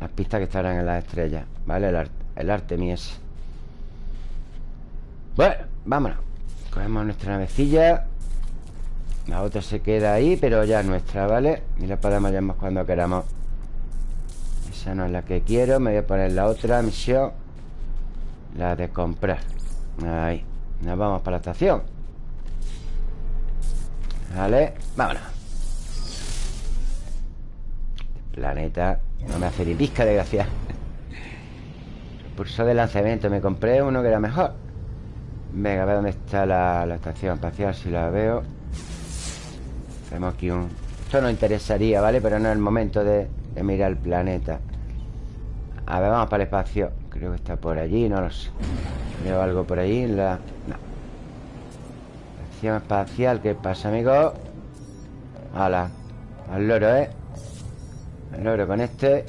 Las pistas que estarán en las estrellas ¿Vale? El, el Artemis. Bueno, vámonos. Cogemos nuestra navecilla. La otra se queda ahí, pero ya es nuestra, ¿vale? Y la podemos llamar cuando queramos. Esa no es la que quiero. Me voy a poner la otra misión. La de comprar. Ahí Nos vamos para la estación. Vale, vámonos. Planeta No me hace ni pizca de gracia. Pulso de lanzamiento Me compré uno que era mejor. Venga, a ver dónde está la, la estación espacial Si la veo. Tenemos aquí un... Esto nos interesaría, ¿vale? Pero no es el momento de, mirar el planeta. A ver, vamos para el espacio Creo que está por allí, no lo sé Veo algo por allí la... No Estación espacial, ¿qué pasa, amigo? Hala Al loro, ¿eh? Al loro con este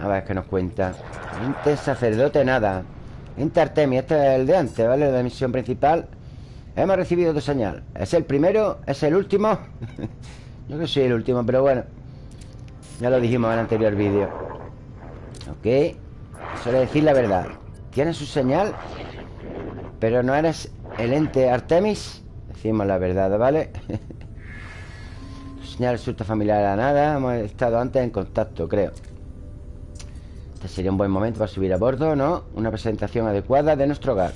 A ver qué nos cuenta Ente sacerdote, nada Ente Artemia, este es el de antes, ¿vale? La misión principal Hemos recibido tu señal ¿Es el primero? ¿Es el último? Yo que soy el último, pero bueno Ya lo dijimos en el anterior vídeo Ok Suele decir la verdad. Tienes su señal Pero no eres el ente Artemis. Decimos la verdad, ¿vale? tu señal resulta familiar a nada. Hemos estado antes en contacto, creo. Este sería un buen momento para subir a bordo, ¿no? Una presentación adecuada de nuestro hogar.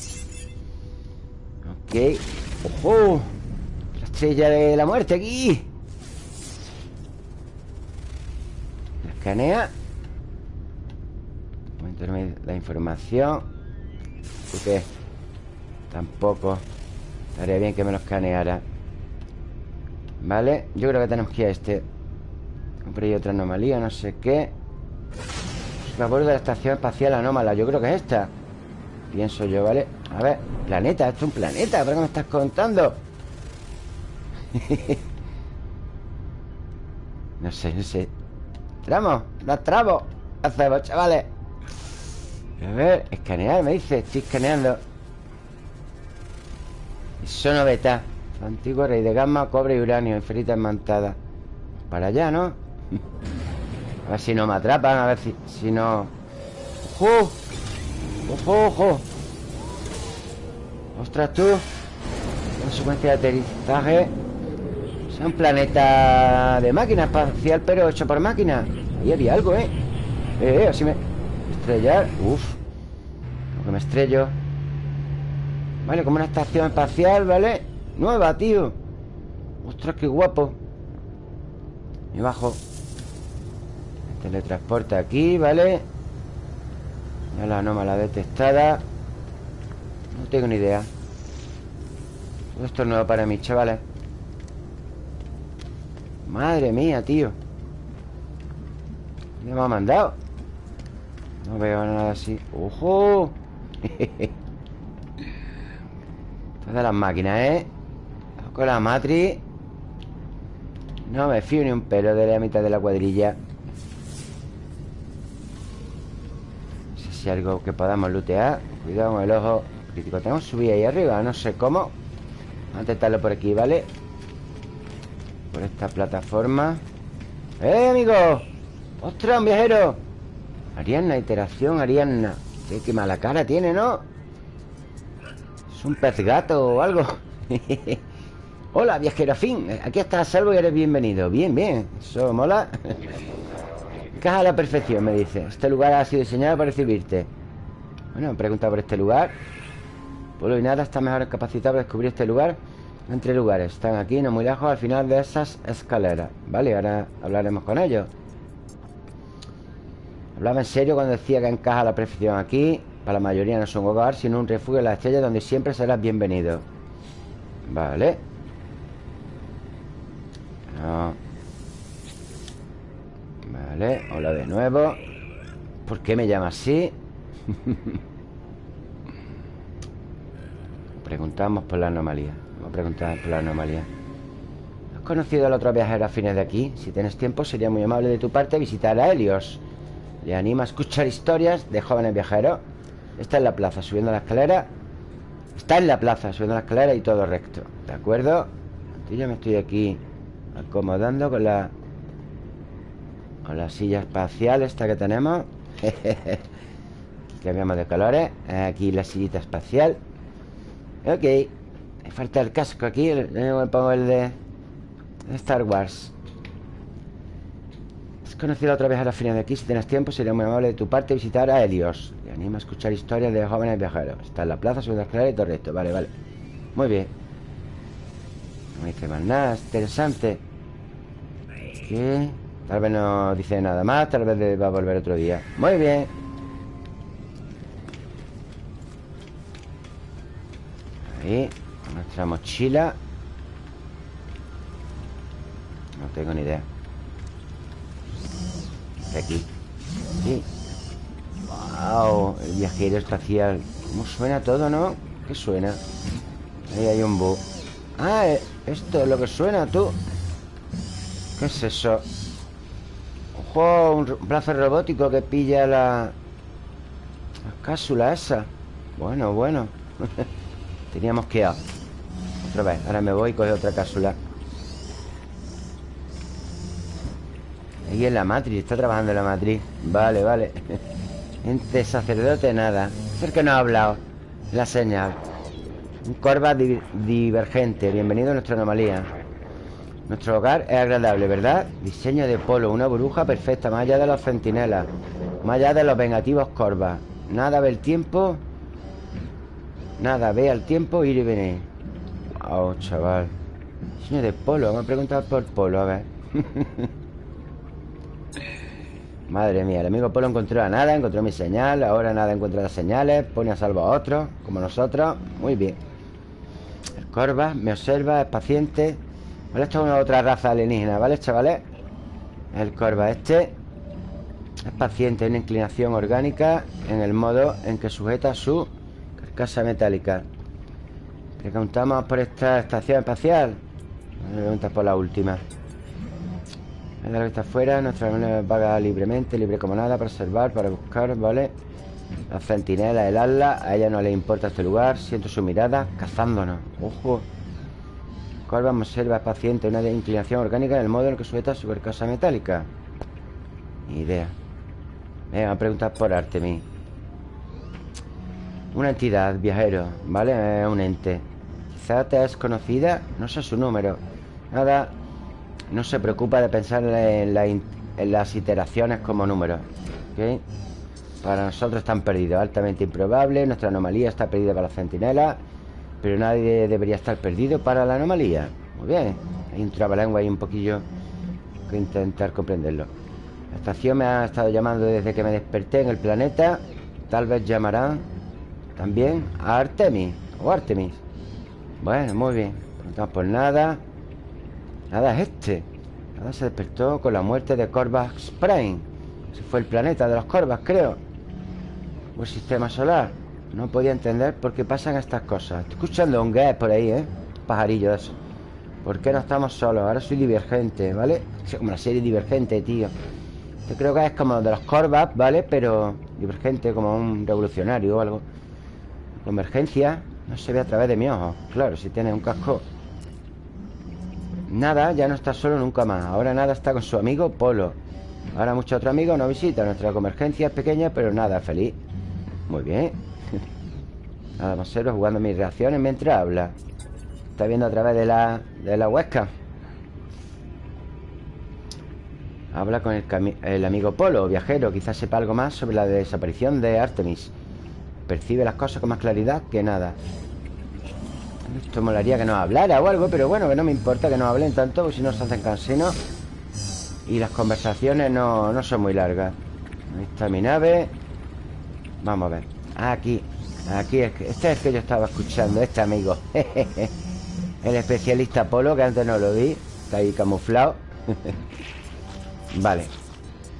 Ok. ¡Ojo! La estrella de la muerte aquí. Escanea Voy la información ¿Tú qué? Tampoco Estaría bien que me lo escaneara Vale Yo creo que tenemos que ir a este Compré otra anomalía, no sé qué Favor de la estación espacial anómala Yo creo que es esta Pienso yo, ¿vale? A ver, planeta, esto es un planeta ¿Pero qué me estás contando? no sé, no sé Tramo, la tramo Hacemos, chavales A ver, escanear, me dice Estoy escaneando Eso no beta Antiguo rey de gamma, cobre y uranio Inferita enmantada Para allá, ¿no? A ver si no me atrapan A ver si, si no... ¡Ojo! ¡Ojo, ojo! ¡Ostras, tú! Una secuencia de aterrizaje Es un planeta de máquina espacial Pero hecho por máquina Ahí había algo, ¿eh? Eh, eh así me... Estrellar Uf Como que me estrello. Vale, como una estación espacial, ¿vale? Nueva, tío. Ostras, qué guapo. Me bajo. Teletransporte aquí, ¿vale? Ya la anómala detectada. No tengo ni idea. Todo esto es nuevo para mí, chavales. Madre mía, tío. ¿Qué me ha mandado? No veo nada así ¡Ojo! Todas las máquinas, ¿eh? Con la matriz No me fío ni un pelo de la mitad de la cuadrilla No sé si hay algo que podamos lootear Cuidado con el ojo crítico Tenemos subir ahí arriba, no sé cómo Vamos a intentarlo por aquí, ¿vale? Por esta plataforma ¡Eh, amigo! ¡Ostras, un viajero! Arianna, iteración, Arianna qué mala cara tiene, ¿no? Es un pez gato o algo. Hola, viajero fin Aquí estás a salvo y eres bienvenido. Bien, bien, eso mola. Caja a la perfección, me dice. Este lugar ha sido diseñado para recibirte. Bueno, me por este lugar. Pueblo y nada está mejor capacitado para descubrir este lugar. Entre lugares. Están aquí, no muy lejos, al final de esas escaleras. Vale, ahora hablaremos con ellos Hablaba en serio cuando decía que encaja la perfección aquí. Para la mayoría no es un hogar, sino un refugio en la estrella Donde siempre serás bienvenido. Vale. Vale, hola de nuevo. ¿Por qué me llama así? Preguntamos por la anomalía. Vamos a preguntar por la anomalía. ¿Has conocido al otro viajero a fines de aquí? Si tienes tiempo sería muy amable de tu parte visitar a Helios Le anima a escuchar historias de jóvenes viajeros. Está en la plaza, subiendo la escalera. Está en la plaza, subiendo la escalera y todo recto. ¿De acuerdo? Yo me estoy aquí acomodando con la con la silla espacial esta que tenemos. Cambiamos de colores. Aquí la sillita espacial. Ok. Falta el casco aquí. Me pongo el de Star Wars conocido otra vez a la final de aquí si tienes tiempo sería muy amable de tu parte visitar a Helios. Le anima a escuchar historias de jóvenes viajeros. Está en la plaza sobre la escalera y todo esto vale, vale. Muy bien. No dice más nada, interesante. Tal vez no dice nada más Tal vez va a volver otro día. Muy bien. Ahí Nuestra mochila. No tengo ni idea De aquí Wow El viajero espacial ¿Cómo suena todo, no? ¿Qué suena? Ahí hay un bug Ah, eh, esto es lo que suena, tú. ¿Qué es eso? Ojo, un brazo robótico que pilla la... La cápsula esa. Bueno, bueno. Teníamos que Otra vez, ahora me voy y coge otra cápsula Ahí en la matriz, está trabajando en la matriz Vale, vale. Entre sacerdote, nada. Es que no ha hablado. La señal. Un corva divergente. Bienvenido a nuestra anomalía. Nuestro hogar es agradable, ¿verdad? Diseño de polo, una bruja perfecta Más allá de los centinelas. Más allá de los vengativos corvas Nada ve el tiempo. Nada ve al tiempo ir y venir. Oh, chaval. Diseño de polo, vamos a preguntar por polo A ver Madre mía, el amigo Polo encontró a nada, encontró mi señal Ahora nada encuentra las señales Pone a salvo a otros, como nosotros. Muy bien. Corva, me observa, es paciente. Vale, esto es una otra raza alienígena, ¿vale, chavales? El corva este Es paciente, una inclinación orgánica En el modo en que sujeta su carcasa metálica. Preguntamos por esta estación espacial preguntas por la última la que está afuera, nuestra vaga libremente, libre como nada, para observar, para buscar, ¿vale? La centinela, el ala A ella no le importa este lugar Siento su mirada cazándonos. Ojo. Corva observa paciente Una inclinación orgánica en el modo en el que sujeta su carcasa metálica Ni idea. Venga, a preguntar por Artemis Una entidad, viajero ¿Vale? Es un ente. Quizá te es conocida No sé su número. Nada No se preocupa de pensar en, en las iteraciones como números. Para nosotros están perdidos Altamente improbable Nuestra anomalía está perdida para la centinela Pero nadie debería estar perdido para la anomalía. Muy bien Hay un trabalengua ahí un poquillo Que intentar comprenderlo. La estación me ha estado llamando desde que me desperté en el planeta Tal vez llamarán también a Artemis O Artemis. Bueno, muy bien No por nada Nada es este. Nada se despertó con la muerte de Corvax Prime. Ese fue el planeta de los Corvax, creo. O el sistema solar. No podía entender por qué pasan estas cosas. Estoy escuchando un gas por ahí, ¿eh? Pajarillo de eso. ¿Por qué no estamos solos? Ahora soy divergente, ¿vale? Es como la serie divergente, tío. Yo creo que es como de los Corvax, ¿vale? Pero divergente, como un revolucionario o algo. Convergencia No se ve a través de mi ojo. Claro, si tiene un casco Nada, ya no está solo nunca más. Ahora nada está con su amigo Polo. Ahora muchos otros amigos no visitan. Nuestra convergencia es pequeña, pero nada, feliz. Muy bien. Nada más ser jugando mis reacciones mientras habla. Está viendo a través de la, de la huesca. Habla con el, el, amigo Polo, viajero. Quizás sepa algo más sobre la desaparición de Artemis. Percibe las cosas con más claridad que nada Esto molaría que nos hablara o algo Pero bueno, que no me importa que nos hablen tanto Porque si no se hacen cansinos Y las conversaciones no, no son muy largas. Ahí está mi nave. Vamos a ver. Aquí, aquí es que, Este es el que yo estaba escuchando Este amigo. El especialista Polo, que antes no lo vi Está ahí camuflado. Vale.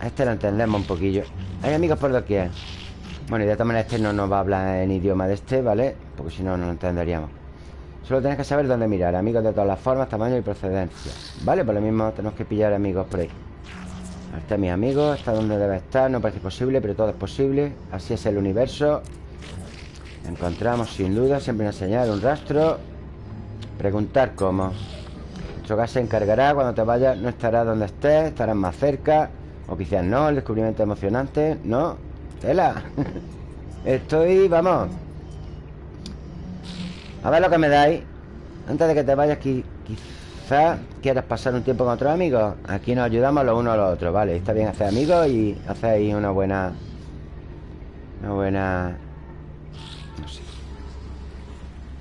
A este lo entendemos un poquillo. Hay amigos por doquier Bueno, y de todas maneras este no nos va a hablar en idioma de este, ¿vale? Porque si no, no lo entenderíamos Solo tenés que saber dónde mirar Amigos de todas las formas, tamaño y procedencia. Vale, por lo mismo tenemos que pillar amigos por ahí. Este es mi amigo Está donde debe estar, no parece posible Pero todo es posible, así es el universo. Encontramos sin duda Siempre una señal, un rastro. Preguntar cómo. Nuestro gas se encargará Cuando te vayas no estará donde estés Estarás más cerca. O quizás no, el descubrimiento emocionante No, tela Estoy, vamos A ver lo que me dais. Antes de que te vayas Quizás quieras pasar un tiempo con otros amigos. Aquí nos ayudamos los unos a los otros Vale, está bien hacer amigos y ahí una buena Una buena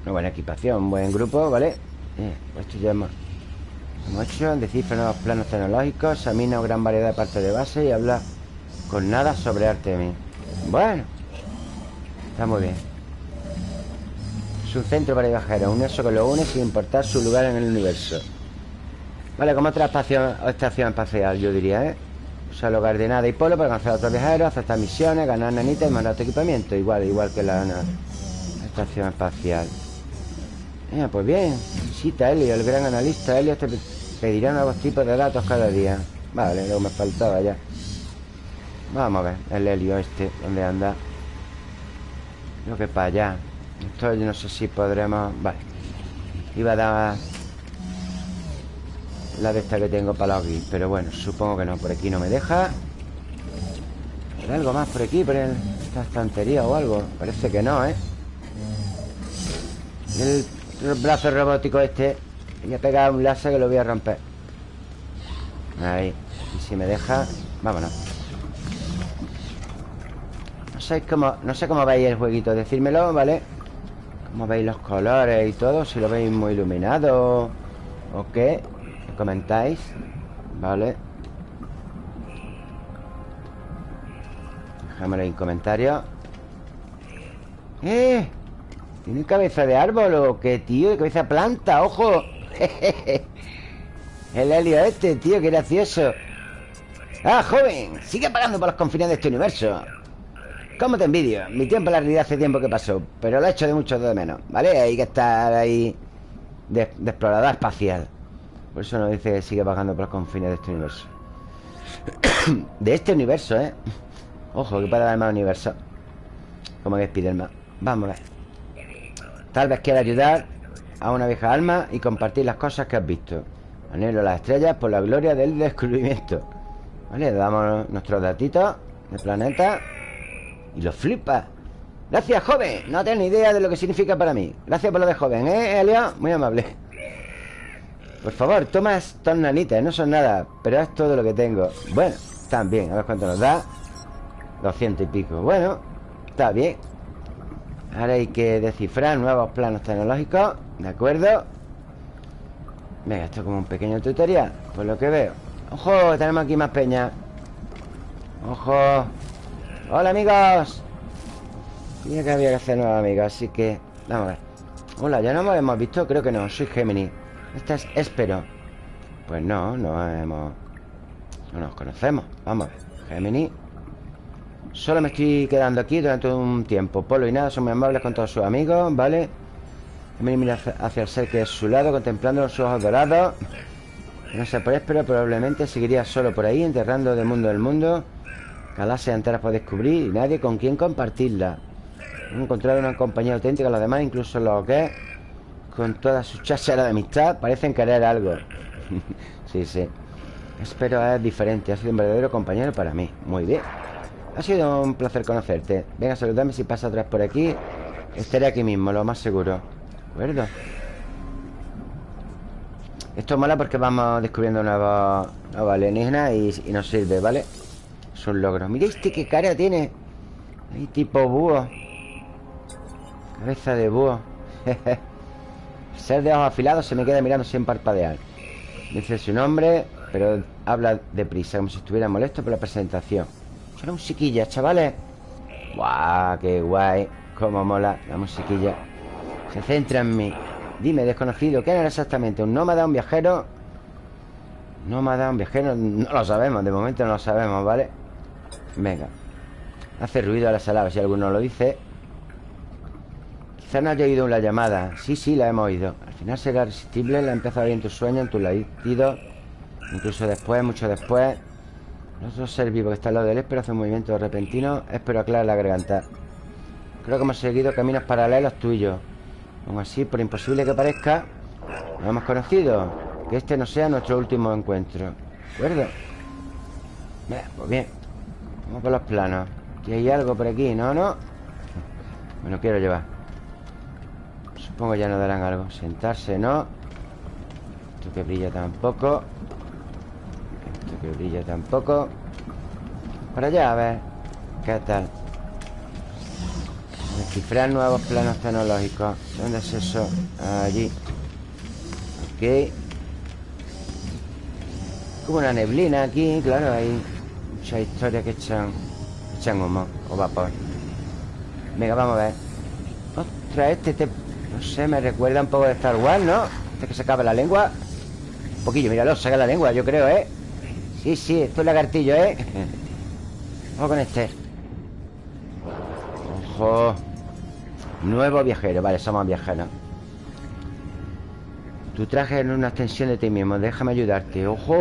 una buena equipación, un buen grupo, ¿vale? Eh, pues esto ya hemos, hemos hecho Descifra nuevos planos tecnológicos Examina una gran variedad de partes de base Y habla con nada sobre Artemis Bueno Está muy bien Es un centro para viajeros Un eso que lo une sin importar su lugar en el universo. Vale, como otra estación, estación espacial, yo diría, ¿eh? Usa lugar de nada y polo para conocer a otros viajeros Aceptar misiones, ganar nanitas y mandar tu equipamiento Igual, igual que la estación espacial. Pues bien Visita Helio, el gran analista. Helio te pedirá nuevos tipos de datos cada día. Vale, que me faltaba ya. Vamos a ver El Helio este, ¿dónde anda? Creo que para allá Esto yo no sé si podremos... Vale Iba a dar La de esta que tengo para aquí Pero bueno, supongo que no Por aquí no me deja ¿Hay algo más por aquí? Por esta estantería o algo Parece que no, ¿eh? El el brazo robótico este Voy a pegar un láser que lo voy a romper Ahí Y si me deja Vámonos No sé cómo, no sé cómo veis el jueguito Decírmelo, ¿vale? Cómo veis los colores y todo Si lo veis muy iluminado ¿O qué? ¿Me comentáis? ¿Vale? Déjamelo en comentarios ¡Eh! ¿Tiene cabeza de árbol o qué, tío? cabeza planta? ¡Ojo! El helio este, tío, qué gracioso ¡Ah, joven! Sigue pagando por los confines de este universo ¿Cómo te envidio? Mi tiempo en la realidad hace tiempo que pasó Pero lo he hecho de mucho de menos ¿Vale? Hay que estar ahí De, explorador espacial Por eso nos dice que sigue pagando por los confines de este universo De este universo, ¿eh? Ojo, que para dar más universo Como que Spiderman ver Tal vez quiera ayudar a una vieja alma y compartir las cosas que has visto. Anhelo las estrellas por la gloria del descubrimiento. Vale, le damos nuestros datitos de planeta y los flipa. Gracias, joven. No tengo ni idea de lo que significa para mí. Gracias por lo de joven, ¿eh, Elio? Muy amable. Por favor, toma estos nanitas, no son nada, pero es todo lo que tengo. Bueno, bien, a ver cuánto nos da. 200 y pico. Bueno, está bien. Ahora hay que descifrar nuevos planos tecnológicos ¿De acuerdo? Venga, esto es como un pequeño tutorial Por lo que veo ¡Ojo! Tenemos aquí más peña ¡Ojo! ¡Hola, amigos! Tenía que había que hacer nueva amiga, así que... Vamos a ver. Hola, ¿ya nos hemos visto? Creo que no, soy Gemini. Esta es Espero. Pues no, no hemos... No nos conocemos. Vamos, Gemini. Solo me estoy quedando aquí durante un tiempo. Polo y nada son muy amables con todos sus amigos ¿Vale? Gemini mira hacia el ser que es su lado Contemplando sus ojos dorados. No sé por pero probablemente seguiría solo por ahí Enterrando de mundo el mundo Galaxias enteras por descubrir Y nadie con quien compartirla. Encontrar una compañía auténtica Los demás, incluso los que Con toda su cháchara de amistad Parecen querer algo. Sí, sí. Espero es diferente. Ha sido un verdadero compañero para mí. Muy bien. Ha sido un placer conocerte. Venga, saludame si pasa atrás por aquí. Estaré aquí mismo, lo más seguro. ¿De acuerdo? Esto mola porque vamos descubriendo nuevos, nuevos alienígenas y, nos sirve, ¿vale? Un logro. Mira este qué cara tiene. Ahí tipo búho. Cabeza de búho. Ser de ojos afilados se me queda mirando sin parpadear. Dice su nombre Pero habla deprisa Como si estuviera molesto por la presentación. Suena musiquilla, chavales. Guau, qué guay. Cómo mola la musiquilla. Se centra en mí. Dime, desconocido, ¿qué era exactamente? ¿Un nómada, un viajero? Nómada, un viajero No lo sabemos, de momento no lo sabemos, ¿vale? Venga. Hace ruido a la sala, si alguno lo dice. Quizá no haya oído una llamada. Sí, sí, la hemos oído. Al final será irresistible La empieza a oír en tus sueños, en tus latidos Incluso después, mucho después. Otro ser vivo que está al lado de él hace un movimiento repentino. Espero aclarar la garganta. Creo que hemos seguido caminos paralelos tuyos. Aún así, por imposible que parezca Nos hemos conocido. Que este no sea nuestro último encuentro. ¿De acuerdo? Bien, pues bien Vamos por los planos Aquí hay algo por aquí, ¿no? ¿No? Me lo quiero llevar Supongo ya no darán algo Sentarse, ¿no? Esto que brilla tampoco Esto que brilla tampoco Para allá, a ver ¿Qué tal? Descifrar nuevos planos tecnológicos ¿Dónde es eso? Allí Ok Como una neblina aquí Claro, hay muchas historias que echan Echan humo o vapor Venga, vamos a ver Ostras, este te no sé, me recuerda un poco de Star Wars, ¿no? Este que se acaba la lengua Un poquillo, míralo, saca la lengua, yo creo, ¿eh? Sí, sí, esto es lagartillo, ¿eh? Vamos con este Ojo Nuevo viajero, vale, somos viajeros Tu traje es una extensión de ti mismo Déjame ayudarte. ¡Ojo!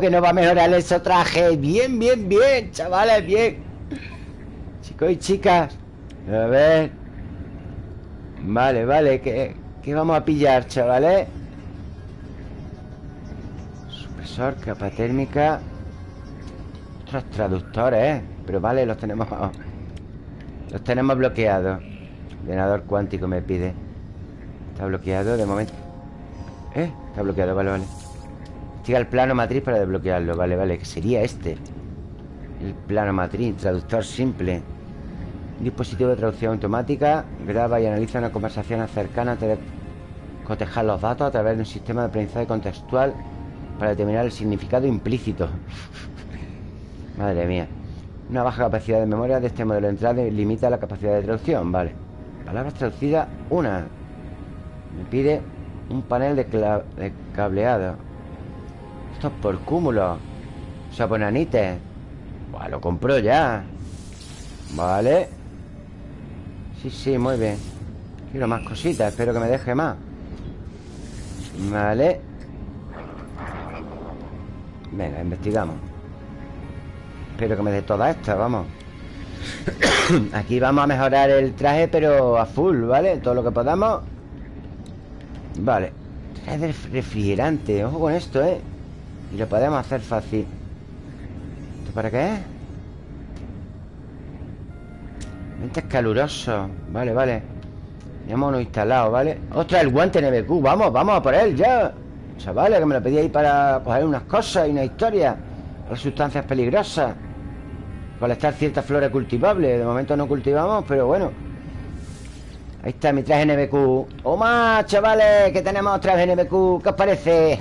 Que nos va a mejorar ese traje Bien, bien, bien, chavales, bien Chicos y chicas A ver. Vale, vale ¿Qué, qué vamos a pillar, chavales? Supresor, capa térmica. Otros traductores, ¿eh? Pero vale, los tenemos Los tenemos bloqueados. Ordenador cuántico me pide. Está bloqueado de momento ¿Eh? Está bloqueado, vale, vale Llega el plano matriz para desbloquearlo Vale, vale, que sería este El plano matriz, traductor simple dispositivo de traducción automática graba y analiza una conversación cercana antes de cotejar los datos a través de un sistema de aprendizaje contextual para determinar el significado implícito. Madre mía. Una baja capacidad de memoria de este modelo de entrada limita la capacidad de traducción. Vale. Palabras traducidas, una. Me pide un panel de, cableado. Esto es por cúmulo. O sea, lo compro ya. Vale. Sí, sí, muy bien Quiero más cositas, espero que me deje más Vale Venga, investigamos Espero que me dé todas estas, vamos Aquí vamos a mejorar el traje Pero a full, ¿vale? Todo lo que podamos Vale. Traje de refrigerante, ojo con esto, ¿eh? Y lo podemos hacer fácil. ¿Esto para qué es? es caluroso. Vale, vale. Ya hemos instalado, ¿vale? ¡Ostras, el guante NBQ! Vamos, vamos a por él ya. Chavales, que me lo pedí ahí para coger unas cosas y una historia. Las sustancias peligrosas. Colectar ciertas flores cultivables. De momento no cultivamos, pero bueno Ahí está mi traje NBQ ¡Toma, chavales! Que tenemos traje NBQ ¿Qué os parece?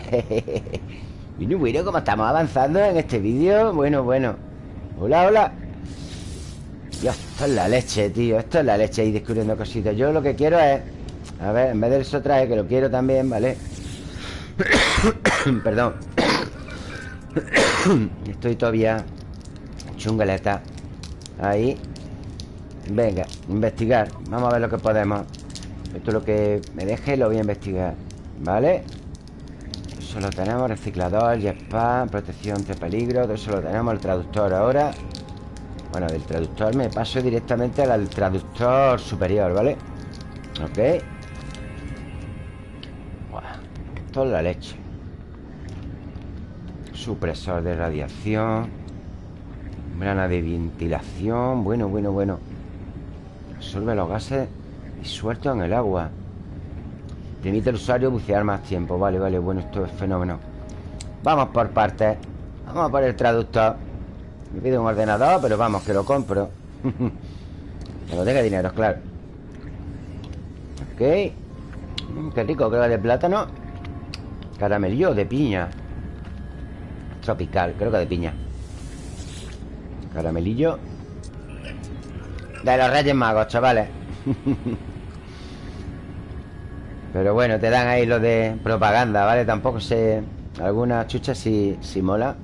bueno, bueno, como estamos avanzando en este vídeo. Bueno, bueno. Hola, hola. Dios, esto es la leche, tío. Esto es la leche y descubriendo cositas. Yo lo que quiero es A ver, en vez del sotraje, que lo quiero también, ¿vale? Perdón. Estoy todavía Chungaleta. Ahí Venga, investigar. Vamos a ver lo que podemos. Esto es lo que me deje lo voy a investigar ¿Vale? Eso lo tenemos, reciclador, jetpack Protección de peligro eso lo tenemos, el traductor ahora. Bueno, del traductor me paso directamente al traductor superior, ¿vale? Ok. Toda la leche. Supresor de radiación. Membrana de ventilación. Bueno, bueno, bueno Absorbe los gases disueltos en el agua. Permite al usuario bucear más tiempo. Vale, vale, bueno, esto es fenómeno. Vamos por partes. Vamos por el traductor. Me pide un ordenador, pero vamos, que lo compro. Que no tenga dinero, claro. Ok. Mm, Qué rico, creo que de plátano. Caramelillo de piña. Tropical, creo que de piña. Caramelillo De los Reyes Magos, chavales Pero bueno, te dan ahí lo de propaganda, ¿vale? Tampoco sé... Algunas chuchas sí, sí mola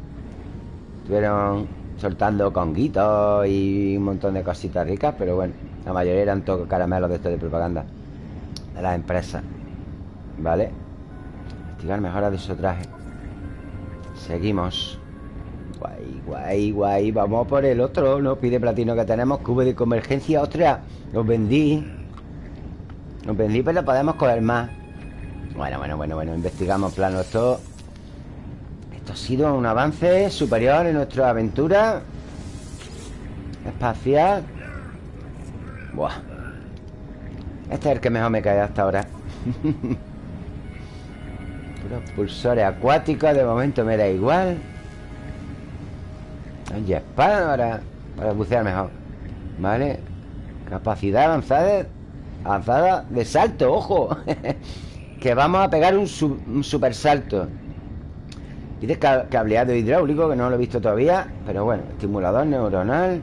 Estuvieron soltando conguitos y un montón de cositas ricas Pero bueno, la mayoría eran todos caramelos de esto de propaganda De las empresas ¿Vale? Investigar mejora de su traje Seguimos Guay, guay, guay. Vamos por el otro, ¿no? Pide platino que tenemos. Cubo de convergencia, ostras Los vendí. Los vendí, pero podemos coger más. Bueno, bueno, bueno, bueno Investigamos plano Esto. Esto ha sido un avance superior en nuestra aventura Espacial. Buah. Este es el que mejor me cae hasta ahora. Los pulsores acuáticos de momento me da igual Un jetpack para, para bucear mejor Vale Capacidad avanzada Avanzada de salto, ojo Que vamos a pegar un, super salto. Dice cableado hidráulico Que no lo he visto todavía Pero bueno, estimulador neuronal.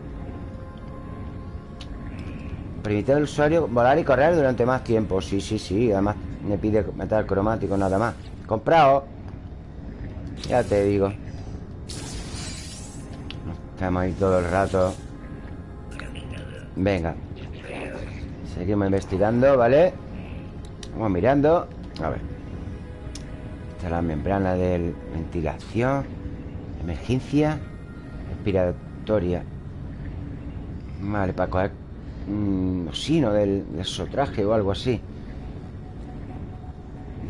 Permite al usuario volar y correr durante más tiempo. Sí, sí, sí Además me pide metal cromático nada más. Comprado. Ya te digo Estamos ahí todo el rato Venga Seguimos investigando, ¿vale? Vamos mirando A ver Esta es la membrana de ventilación Emergencia Respiratoria Vale, para coger un Osino del, del sotraje o algo así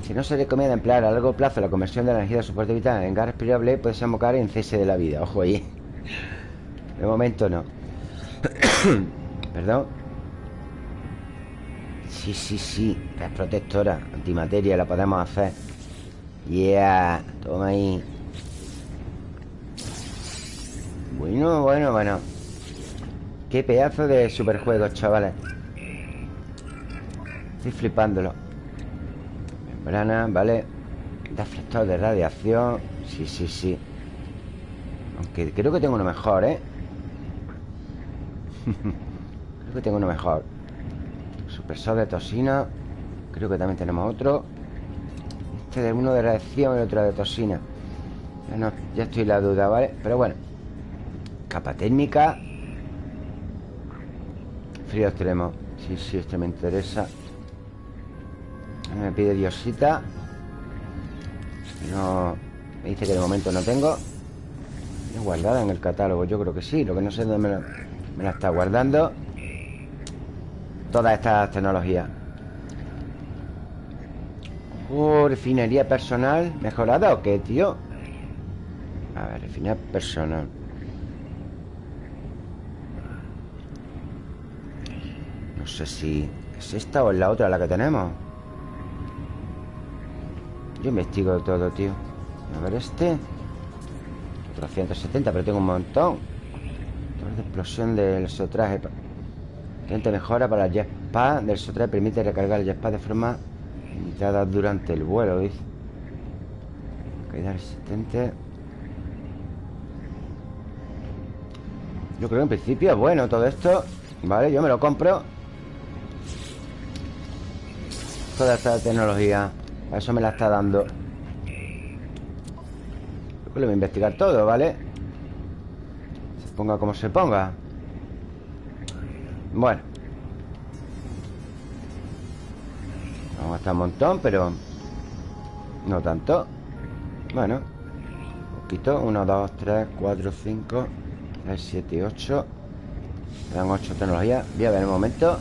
si no se recomienda emplear a largo plazo la conversión de la energía de soporte vital en gas respirable, puede desembocar en cese de la vida. Ojo ahí. De momento no. Perdón. Sí, sí, sí. Es protectora. Antimateria la podemos hacer. Yeah. Toma ahí. Bueno, bueno, bueno. Qué pedazo de superjuegos, chavales. Estoy flipándolo. Membrana, ¿vale? Deflector de radiación Sí, sí, sí Aunque creo que tengo uno mejor, ¿eh? Creo que tengo uno mejor. Supresor de toxina. Creo que también tenemos otro. Este es uno de radiación y otro de toxina. Ya, no, ya estoy en la duda, ¿vale? Pero bueno. Capa técnica. Frío extremo. Sí, sí, este me interesa. Me pide diosita. No... Me dice que de momento no tengo. ¿Es guardada en el catálogo? Yo creo que sí Lo que no sé dónde me, la está guardando. Todas estas tecnologías. Oh, refinería personal ¿Mejorada o qué, tío? A ver, refinería personal. No sé si es esta o es la otra la que tenemos. Yo investigo todo, tío. A ver este. 470, pero tengo un montón De explosión del sotraje Gente mejora para el jetpack Del sotraje permite recargar el jetpack de forma limitada durante el vuelo Dice. Caída resistente Yo creo que en principio es bueno todo esto Vale, yo me lo compro. Toda esta tecnología eso me la está dando. Lo voy a investigar todo, ¿vale? Ponga como se ponga. Bueno. Vamos a gastar un montón, pero No tanto. Bueno. Un poquito. 1, 2, 3, 4, 5 6, 7 y 8 dan 8 tecnologías. Voy a ver un momento.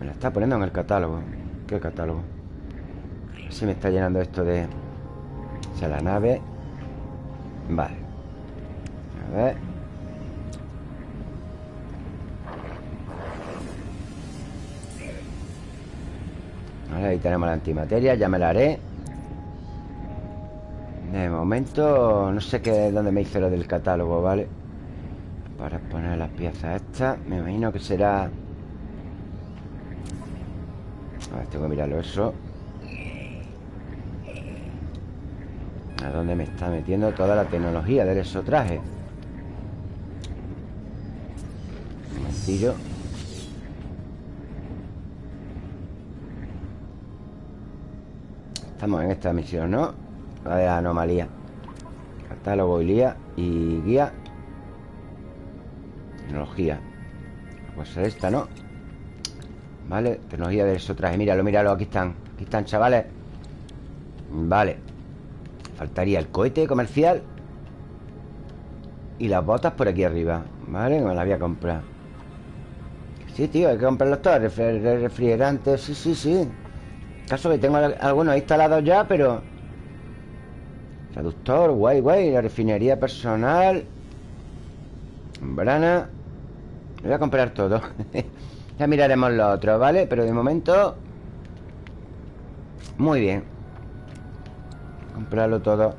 Me la está poniendo en el catálogo. ¿Qué catálogo? Se me está llenando esto de... O sea, la nave. Vale A ver Vale, ahí tenemos la antimateria Ya me la haré De momento No sé qué dónde me hice lo del catálogo, ¿vale? Para poner las piezas estas Me imagino que será... A ver, tengo que mirarlo eso ¿A dónde me está metiendo toda la tecnología del traje? Estamos en esta misión, ¿no? La de anomalía. Catálogo y guía y guía. Tecnología. Pues esta, ¿no? Vale, tecnología de eso traje Míralo, míralo, aquí están. Aquí están, chavales. Vale. Faltaría el cohete comercial Y las botas por aquí arriba. Vale, me las voy a comprar Sí, tío, hay que comprarlos todos Refrigerantes, sí, sí, sí. Caso que tengo algunos instalados ya, pero Traductor, guay, guay La refinería personal Brana voy a comprar todo. Ya miraremos lo otro, ¿vale? Pero de momento Muy bien. Comprarlo todo.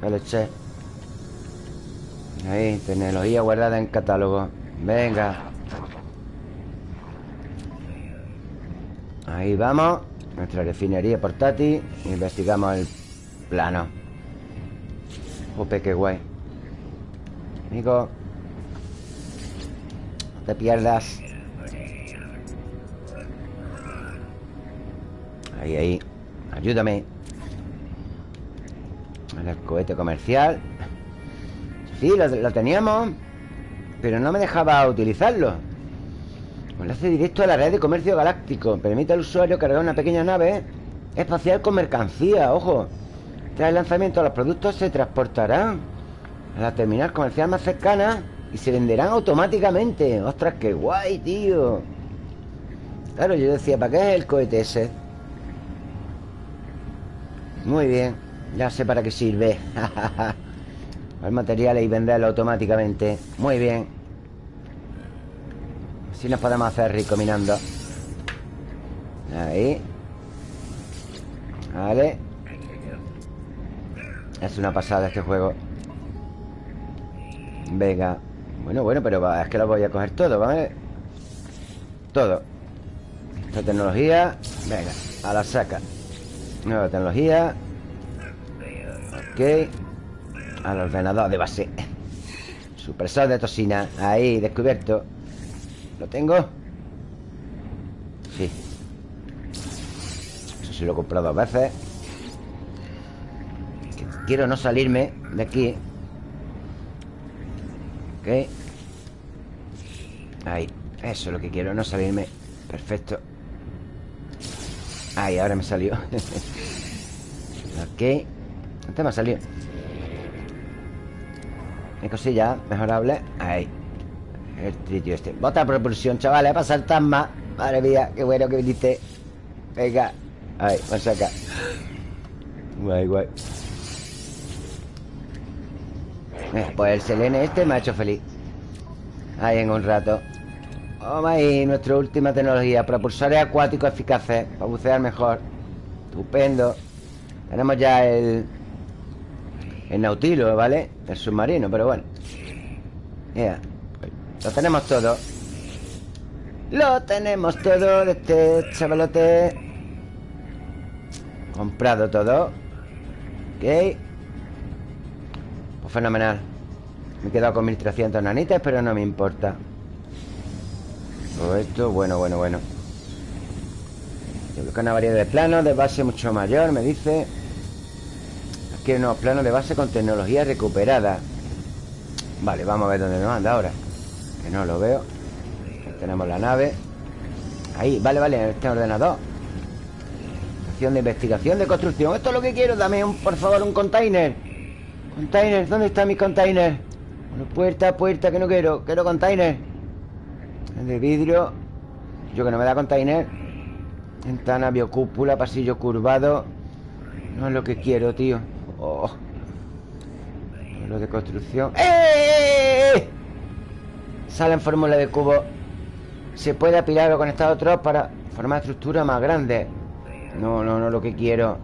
Que leche Ahí, tecnología guardada en catálogo. Venga Ahí vamos Nuestra refinería portátil Investigamos el plano. Ope, qué guay. Amigo te pierdas. Ahí, ahí. Ayúdame. El cohete comercial. Sí, lo, teníamos Pero no me dejaba utilizarlo Enlace directo a la red de comercio galáctico. Permite al usuario cargar una pequeña nave Espacial con mercancía, ojo. Tras el lanzamiento los productos se transportarán A la terminal comercial más cercana y se venderán automáticamente. Ostras, qué guay, tío Claro, yo decía, ¿para qué es el cohete ese? Muy bien Ya sé para qué sirve. El materiales y venderlo automáticamente. Muy bien Así nos podemos hacer rico minando Ahí. Vale. Es una pasada este juego. Venga. Bueno, bueno, pero es que lo voy a coger todo, ¿vale? Todo. Esta tecnología. Venga, a la saca. Nueva tecnología. Ok. Al ordenador de base. Supresor de toxina. Ahí, descubierto ¿Lo tengo? Sí. Eso sí lo he comprado dos veces. Quiero no salirme de aquí. Ok. Ahí. Eso es lo que quiero, no salirme. Perfecto. Ahí, ahora me salió. Ok. Antes me ha salido. Hay cosillas mejorables. Ahí El tritio este. Bota propulsión, chavales Para saltar más Madre mía, qué bueno que viniste. Venga Ahí, vamos acá. Guay, guay. Eh, Pues el Selene este me ha hecho feliz. Ahí en un rato. Vamos ahí, nuestra última tecnología Propulsores acuáticos eficaces Para bucear mejor. Estupendo. Tenemos ya el El Nautilo, ¿vale? El submarino, pero bueno. Mira Lo tenemos todo. Lo tenemos todo de este chavalote. Comprado todo. Ok. Pues fenomenal. Me he quedado con 1300 nanitas Pero no me importa. Todo esto, bueno, bueno, bueno. Yo creo que una variedad de planos De base mucho mayor, me dice. Hay unos planos de base Con tecnología recuperada. Vale, vamos a ver dónde nos anda ahora Que no lo veo. Tenemos la nave. Ahí, vale, vale, este ordenador. Estación de investigación de construcción. Esto es lo que quiero, dame un, por favor un container. Container, ¿dónde está mi container? puerta, puerta, que no quiero Quiero container. De vidrio. Yo que no me da container. Ventana, biocúpula, pasillo curvado. No es lo que quiero, tío. Oh. Lo de construcción. ¡Eh! Sale en fórmula de cubo. Se puede apilar o conectar a otros Para formar estructuras más grandes No, no, no lo que quiero.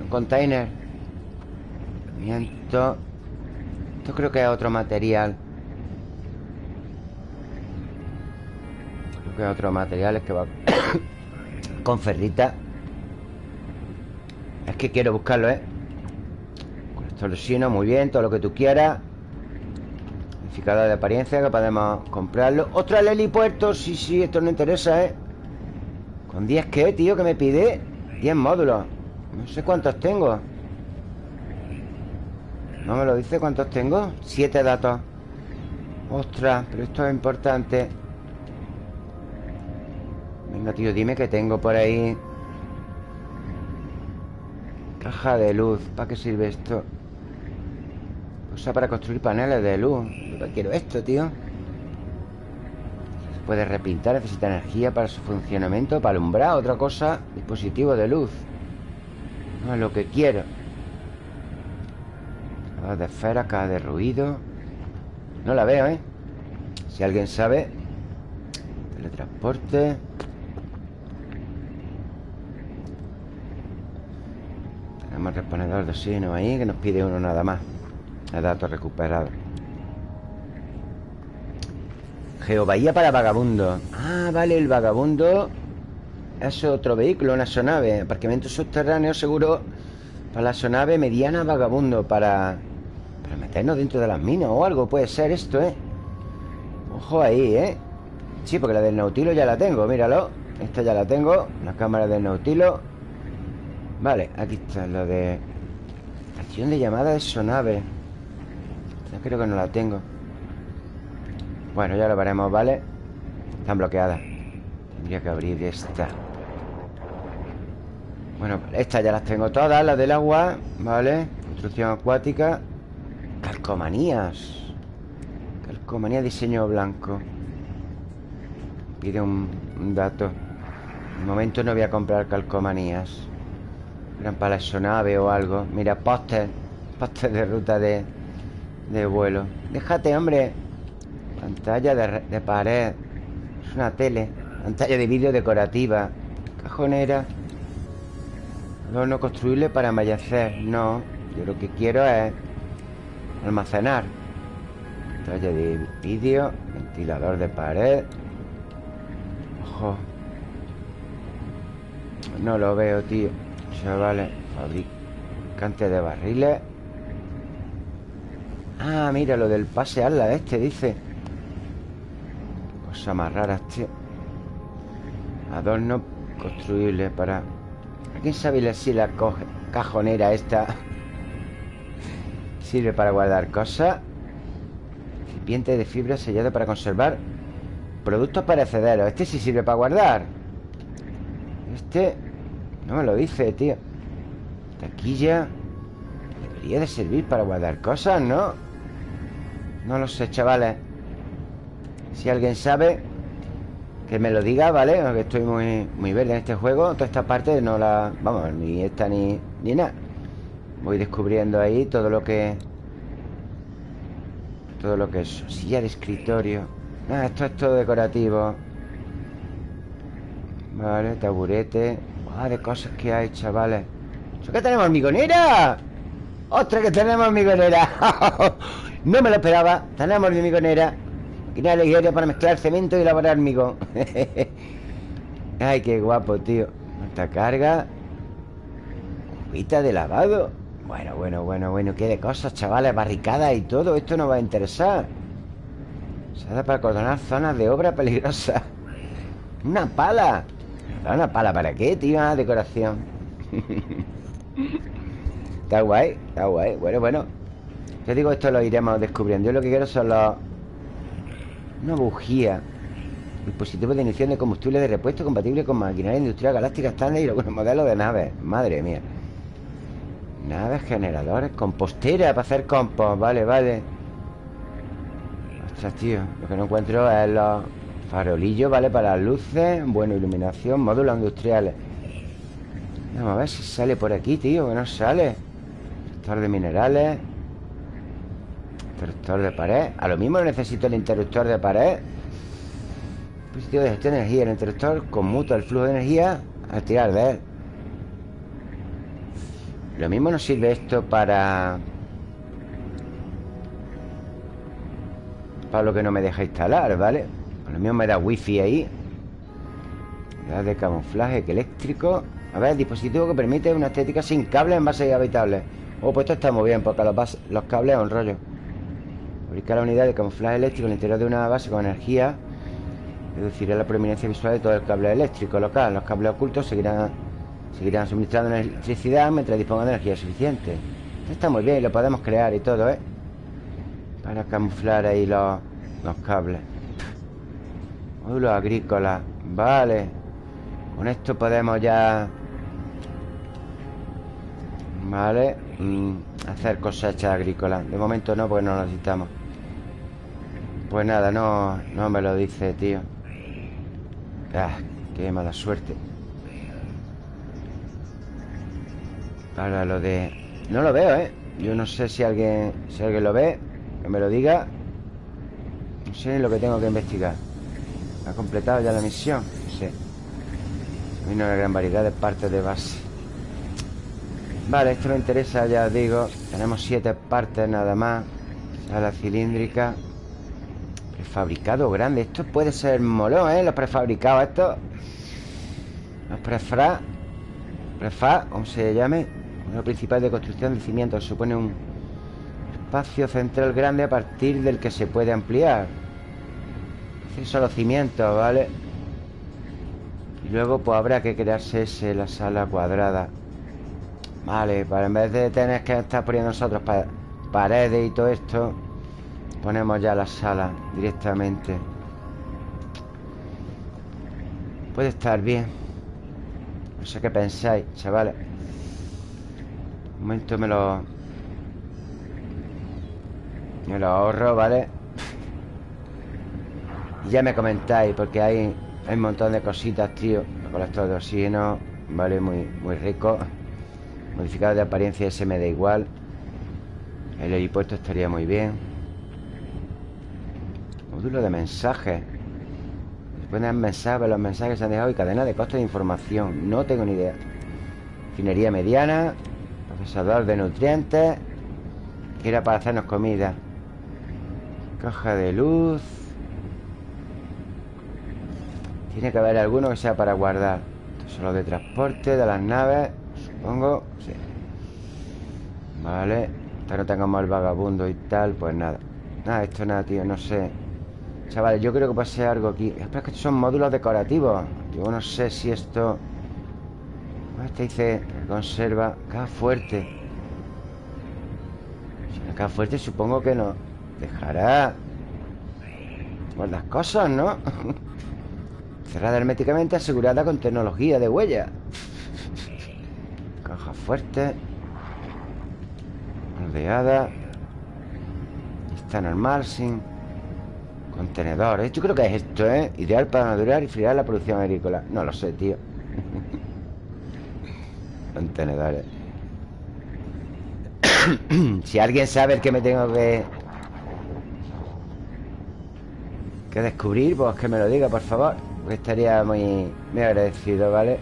Un container. Miento Esto. Creo que es otro material. Creo que es otro material Es que va Con ferrita. Es que quiero buscarlo, ¿eh? Soluciono, muy bien, todo lo que tú quieras De apariencia Que podemos comprarlo Otra el helipuerto, sí, sí, esto no interesa, ¿eh? ¿Con 10 qué, tío? Que me pide 10 módulos No sé cuántos tengo ¿No me lo dice cuántos tengo? 7 datos Ostras, pero esto es importante Venga, tío, dime que tengo por ahí Caja de luz ¿Para qué sirve esto? Usa para construir paneles de luz. Quiero esto, tío. Se puede repintar Necesita energía para su funcionamiento Para alumbrar, otra cosa Dispositivo de luz. No es lo que quiero. Cada de esfera, cada de ruido. No la veo, ¿eh? Si alguien sabe Teletransporte. Tenemos reponedor de oxígeno ahí Que nos pide uno nada más datos recuperados Geobahía para vagabundo. Ah, vale, el vagabundo Es otro vehículo, una sonave. Aparcamiento subterráneo seguro. Para la sonave mediana vagabundo Para, para meternos dentro de las minas O algo, puede ser esto, ¿eh? Ojo ahí, ¿eh? Sí, porque la del Nautilo ya la tengo, míralo. Esta ya la tengo, la cámara del Nautilo. Vale, aquí está lo de Estación de llamada de sonave creo que no la tengo. Bueno, ya lo veremos, ¿vale? Están bloqueadas. Tendría que abrir esta. Bueno, estas ya las tengo todas Las del agua, ¿vale? Construcción acuática. Calcomanías. Calcomanía diseño blanco. Pide un, dato. De momento no voy a comprar calcomanías. Eran para la sonave o algo. Mira, póster Póster de ruta de, de vuelo. Déjate, hombre. Pantalla de, pared. Es una tele. Pantalla de vídeo decorativa. Cajonera. No construible para embellecer No, yo lo que quiero es Almacenar. Pantalla de vídeo. Ventilador de pared. Ojo. No lo veo, tío. Chavales Fabricante de barriles Ah, mira, lo del pase ala este, dice. Cosa más rara, este. Adorno construible para... quién sabe si la cajonera esta Sirve para guardar cosas Recipiente de fibra sellado para conservar Productos perecederos Este sí sirve para guardar. Este No me lo dice, tío. Taquilla. Debería de servir para guardar cosas, ¿no? No lo sé, chavales. Si alguien sabe Que me lo diga, ¿vale? Aunque estoy muy, muy verde en este juego. Toda esta parte no la... Vamos, ni esta ni, ni nada. Voy descubriendo ahí todo lo que... Todo lo que es Silla de escritorio. Ah, esto es todo decorativo. Vale, taburete. Ah, de cosas que hay, chavales. ¿Eso que tenemos hormigonera? ¡Ostras, que tenemos hormigonera! No me lo esperaba. Tenemos mi migonera Máquina ligera para mezclar cemento y elaborar hormigón Ay, qué guapo, tío. Esta carga. Cubita de lavado. Bueno, bueno, bueno, bueno Qué de cosas, chavales, barricadas y todo. Esto nos va a interesar. Se da para acordonar zonas de obra peligrosa. Una pala. ¿Una pala para qué, tío? Una decoración Está guay, está guay Bueno, bueno Te digo, esto lo iremos descubriendo Yo lo que quiero son los... Una bujía Dispositivo de inyección de combustible de repuesto compatible con maquinaria industrial galáctica estándar y algunos modelos de naves. Madre mía. Naves, generadores, compostera para hacer compost. Vale, vale. Ostras, tío. Lo que no encuentro es los farolillos, ¿vale? Para las luces. Bueno, iluminación, módulos industriales. Vamos a ver si sale por aquí, tío. Que no sale. Interruptor de minerales. Interruptor de pared. A lo mismo necesito el interruptor de pared. Dispositivo de gestión de energía. El interruptor conmuta el flujo de energía al tirar de él. Lo mismo nos sirve esto para... Para lo que no me deja instalar, ¿vale? Lo mismo me da wifi ahí de camuflaje eléctrico A ver, dispositivo que permite una estética sin cables en base habitables Oh, pues esto está muy bien Porque los, cables es un rollo Fabricar la unidad de camuflaje eléctrico en el interior de una base con energía Reducirá la prominencia visual de todo el cable eléctrico local. Los cables ocultos seguirán, seguirán suministrando electricidad mientras dispongan de energía suficiente. Esto está muy bien, lo podemos crear y todo, ¿eh? Para camuflar ahí los, los cables. Módulos agrícolas. Vale. Con esto podemos ya... Vale. Mm, hacer cosechas agrícolas. De momento no, porque no lo necesitamos. Pues nada, no, no me lo dice, tío. Ah, qué mala suerte Ahora lo de... No lo veo, ¿eh? Yo no sé si alguien, si alguien lo ve Que me lo diga No sé lo que tengo que investigar ¿Ha completado ya la misión? Sí Hay una gran variedad de partes de base Vale, esto me interesa, ya os digo. Tenemos siete partes nada más. Sala cilíndrica. Prefabricado grande. Esto puede ser molón, ¿eh? Los prefabricados estos. Los prefra Prefa, como se llame. Lo principal de construcción de cimientos. Supone un espacio central grande A partir del que se puede ampliar. Son los cimientos, ¿vale? Y luego pues habrá que crearse ese, la sala cuadrada Vale, para en vez de tener que estar poniendo nosotros paredes y todo esto Ponemos ya la sala directamente. Puede estar bien. No sé qué pensáis, chavales. Un momento me lo... Me lo ahorro, ¿vale? Y ya me comentáis Porque hay, hay un montón de cositas, tío. El colector de oxígeno Vale, muy, muy rico Modificado de apariencia ese me da igual. El helipuerto estaría muy bien. Módulo de mensajes Ponen mensajes, los mensajes se han dejado y cadena de costos de información. No tengo ni idea. Finería mediana Procesador de nutrientes Que era para hacernos comida. Caja de luz. Tiene que haber alguno que sea para guardar. Esto son los de transporte de las naves Supongo, sí. Vale. Hasta no tengamos el vagabundo y tal Pues nada. Nada, esto nada, tío, no sé. Chavales, yo creo que pase algo aquí. Espera, que estos son módulos decorativos. Yo no sé si esto... Este dice conserva Caja fuerte. Si una caja fuerte supongo que no Dejará Buenas cosas, ¿no? Cerrada herméticamente Asegurada con tecnología de huella Caja fuerte Moldeada Está normal, sin Contenedores Yo creo que es esto, ¿eh? Ideal para madurar y friar la producción agrícola No lo sé, tío Contenedores Si alguien sabe el que me tengo que Que descubrir Pues que me lo diga, por favor estaría muy, muy agradecido, ¿vale?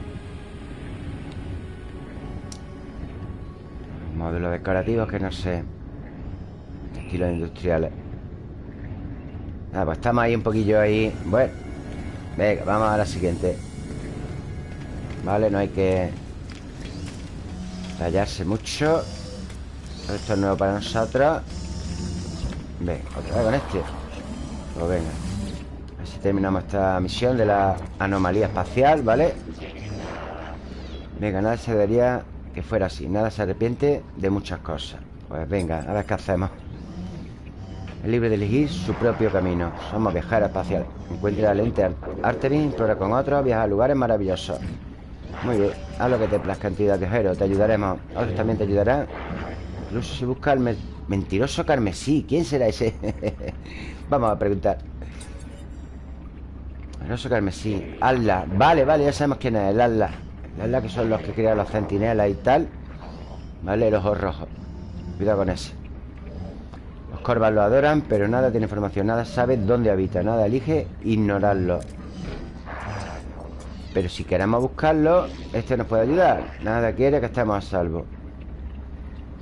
Módulos decorativos que no sé Estilos industriales. Ah, pues estamos ahí un poquillo ahí. Bueno Venga, vamos a la siguiente. Vale, no hay que Tallarse mucho. Esto es nuevo para nosotros. Venga, otra vez con este. Pues venga Así terminamos esta misión de la anomalía espacial, ¿vale? Venga, nada se debería que fuera así. Nada se arrepiente de muchas cosas. Pues venga, a ver qué hacemos. Es libre de elegir su propio camino. Somos viajeros espaciales Encuentra la lente Artemis, explora con otros Viaja a lugares maravillosos. Muy bien, haz lo que te plazca, entidad viajero Te ayudaremos, otros también te ayudarán. Incluso si busca el mentiroso carmesí ¿Quién será ese? Vamos a preguntar. Mentiroso carmesí Allah Vale, vale, ya sabemos quién es el Allah ¿Verdad? Que son los que crean los centinelas y tal ¿Vale? Los ojos rojos. Cuidado con ese Los corvas lo adoran Pero nada tiene información Nada sabe dónde habita Nada elige ignorarlo. Pero si queremos buscarlo Este nos puede ayudar. Nada quiere que estemos a salvo.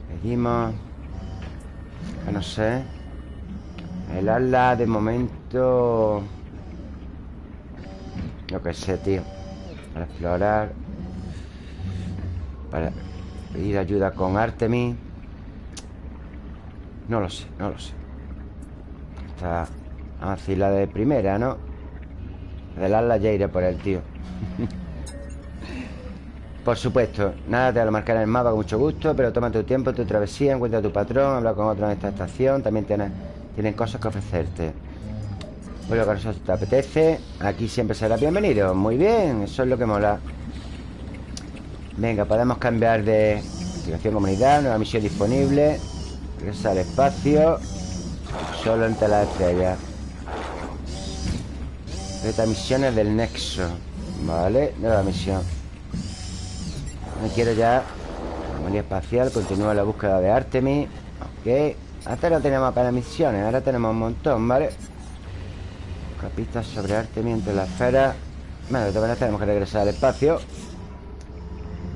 Pedimos No sé. El ala de momento Lo que sé, tío. Para explorar para pedir ayuda con Artemis No lo sé, no lo sé. Está así la de primera, ¿no? Del ala ya por el tío. Por supuesto Nada te lo marcar en el mapa con mucho gusto Pero toma tu tiempo, tu travesía Encuentra a tu patrón Habla con otro en esta estación También tienen, cosas que ofrecerte. Vuelve con eso si te apetece Aquí siempre será bienvenido. Muy bien, eso es lo que mola Venga, podemos cambiar de Investigación comunidad, nueva misión disponible. Regresa al espacio. Solo entre las estrellas Esta misiones del nexo. Vale, nueva misión. Me quiero ya. Anomalía espacial, continúa la búsqueda de Artemis. Ok. Antes no teníamos apenas misiones, ahora tenemos un montón, ¿vale? Capistas sobre Artemis entre las esferas Bueno, de todas maneras tenemos que regresar al espacio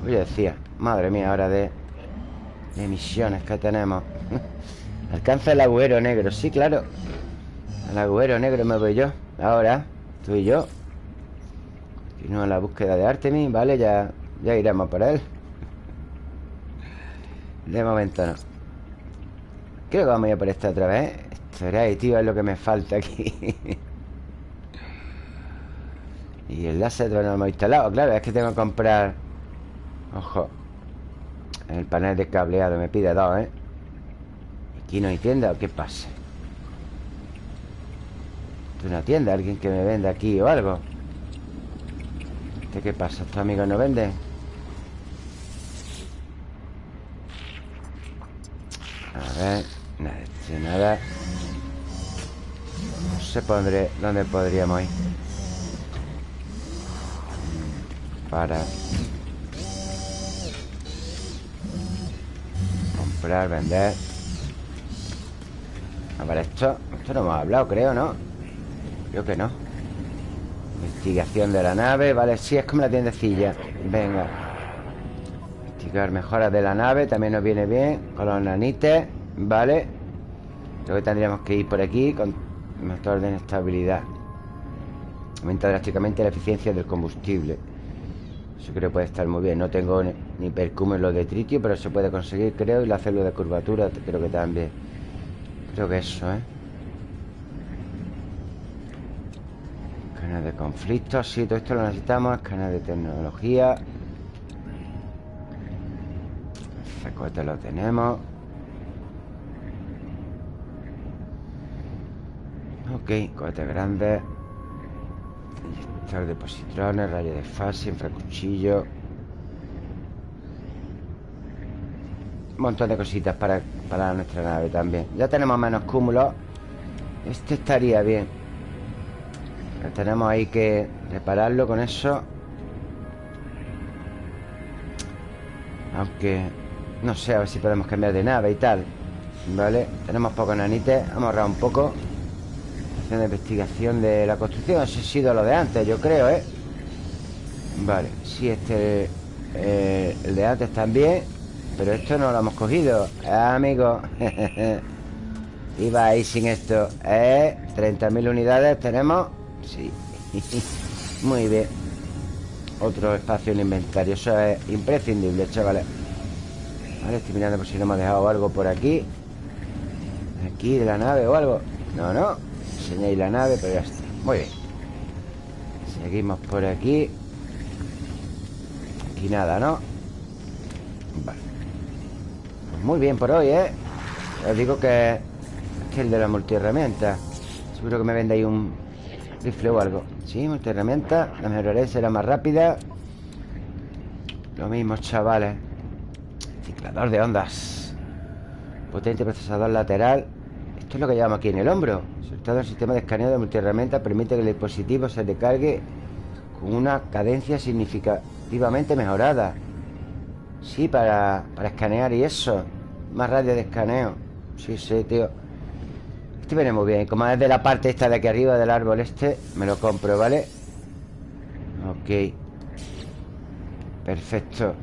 Oye, decía Madre mía, ahora de, de misiones que tenemos. Alcanza el agujero negro. Sí, claro. El agujero negro me voy yo. Ahora, tú y yo. Continúa la búsqueda de Artemis Vale, ya, ya iremos por él. De momento no. Creo que vamos a ir por esta otra vez Esto era, tío, es lo que me falta aquí. Y el láser no lo hemos instalado Claro, es que tengo que comprar Ojo El panel de cableado me pide dos, ¿eh? ¿Aquí no hay tienda o qué pasa? ¿Esto es una tienda? ¿Alguien que me venda aquí o algo? ¿Este qué pasa? ¿Estos amigos no venden? A ver Nada, este nada No sé pondré dónde podríamos ir Para Comprar, vender. A ver, esto Esto no hemos hablado, creo, ¿no? Creo que no. Investigación de la nave Vale, sí, es como la tiendecilla. Venga. Investigar mejoras de la nave También nos viene bien Con los nanites Vale. Creo que tendríamos que ir por aquí Con motor de inestabilidad Aumenta drásticamente la eficiencia del combustible eso creo que puede estar muy bien. No tengo ni, ni lo de tritio Pero se puede conseguir, creo Y la célula de curvatura creo que también. Creo que eso, ¿eh? Escáner de conflictos Sí, todo esto lo necesitamos Escáner de tecnología. Cohete lo tenemos. Ok, cohete grande de positrones, rayo de fase, infracuchillo. Un montón de cositas para, para nuestra nave también. Ya tenemos menos cúmulos Este estaría bien. Tenemos ahí que repararlo con eso. Aunque No sé, a ver si podemos cambiar de nave y tal Vale, tenemos pocos nanites Vamos a ahorrar un poco de investigación de la construcción Ese ha sido lo de antes, yo creo, ¿eh? Vale, sí, este eh, El de antes también Pero esto no lo hemos cogido. Ah, Amigo Iba ahí sin esto. ¿Eh? 30.000 unidades tenemos Sí Muy bien. Otro espacio en inventario Eso es imprescindible, chavales. Vale, estoy mirando por si no ha dejado algo por aquí. Aquí de la nave o algo. No, no Enseñáis la nave, pero ya está. Muy bien. Seguimos por aquí. Y nada, ¿no? Vale. Pues Muy bien por hoy, ¿eh? Os digo que... Es que el de la multiherramienta. Seguro que me vende ahí un rifle o algo. Sí, multiherramienta. La mejoraré, será más rápida. Lo mismo, chavales. Ciclador de ondas. Potente procesador lateral. Esto es lo que llevamos aquí en el hombro Soltado el sistema de escaneo de multiherramienta Permite que el dispositivo se recargue Con una cadencia significativamente mejorada. Sí, para, para escanear y eso. Más radio de escaneo. Sí, sí, tío. Este viene muy bien. Como es de la parte esta de aquí arriba del árbol este Me lo compro, ¿vale? Ok. Perfecto.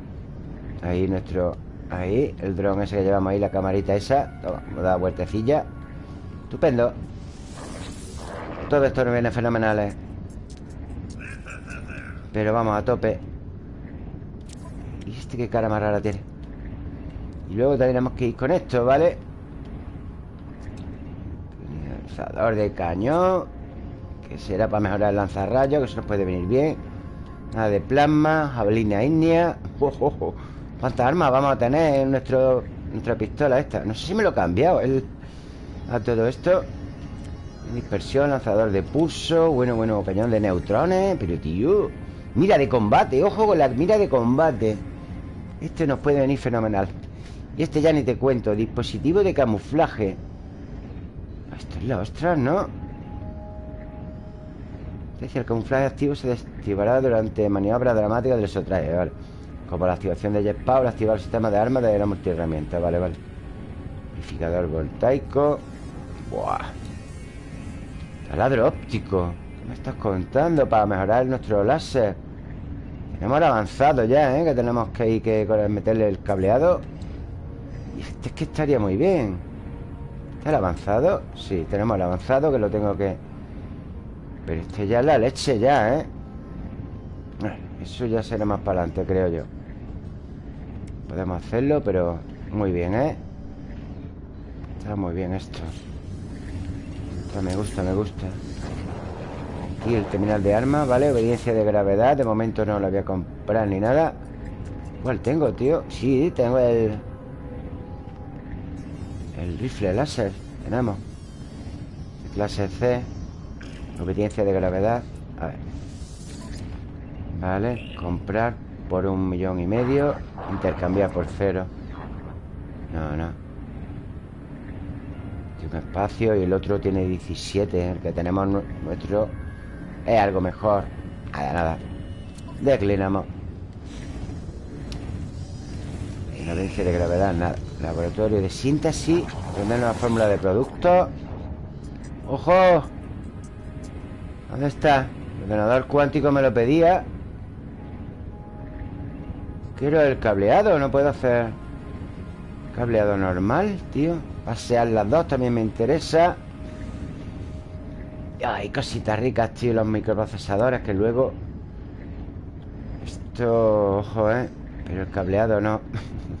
Ahí nuestro... Ahí, el dron ese que llevamos ahí La camarita esa. Toma, vamos a dar vueltecilla. Estupendo Todo esto nos viene fenomenales Pero vamos a tope. Este qué cara más rara tiene Y luego tenemos que ir con esto, ¿vale? Lanzador de cañón Que será para mejorar el lanzarrayos Que eso nos puede venir bien. Nada de plasma, jabalina ígnea oh, ¿Cuántas armas vamos a tener en nuestro, nuestra pistola esta? No sé si me lo he cambiado el, A todo esto Dispersión, lanzador de pulso Bueno, bueno, cañón de neutrones Pero tío Mira de combate, ojo con la mira de combate. Este nos puede venir fenomenal. Y este ya ni te cuento Dispositivo de camuflaje. Esto es la ostra, ¿no? Dice, el camuflaje activo se desactivará durante maniobra dramática del sotraje, vale Como la activación de jetpack o activar el sistema de armas de la multiherramienta, vale, vale. Amplificador voltaico. Buah Taladro óptico ¿Qué me estás contando? Para mejorar nuestro láser Hemos avanzado ya, ¿eh? Que tenemos que ir que meterle el cableado Y este es que estaría muy bien ¿Está el avanzado? Sí, tenemos el avanzado que lo tengo que... Pero este ya es la leche ya, ¿eh? Eso ya será más para adelante, creo yo Podemos hacerlo, pero muy bien, ¿eh? Está muy bien esto Me gusta, me gusta. Aquí el terminal de armas, ¿vale? Obediencia de gravedad De momento no lo voy a comprar ni nada. ¿Cuál tengo, tío? Sí, tengo el... El rifle láser Tenemos Clase C Obediencia de gravedad. A ver. Vale, comprar por un millón y medio Intercambiar por cero. No, no Tiene un espacio y el otro tiene 17 El que tenemos nuestro es algo mejor. Nada, nada. Declinamos. Ignorancia de gravedad, nada. Laboratorio de síntesis. Aprender una fórmula de producto. ¡Ojo! ¿Dónde está? El ordenador cuántico me lo pedía. Quiero el cableado No puedo hacer Cableado normal, tío Pasear las dos también me interesa Ay, cositas ricas, tío Los microprocesadores que luego Esto, ojo, ¿eh? Pero el cableado no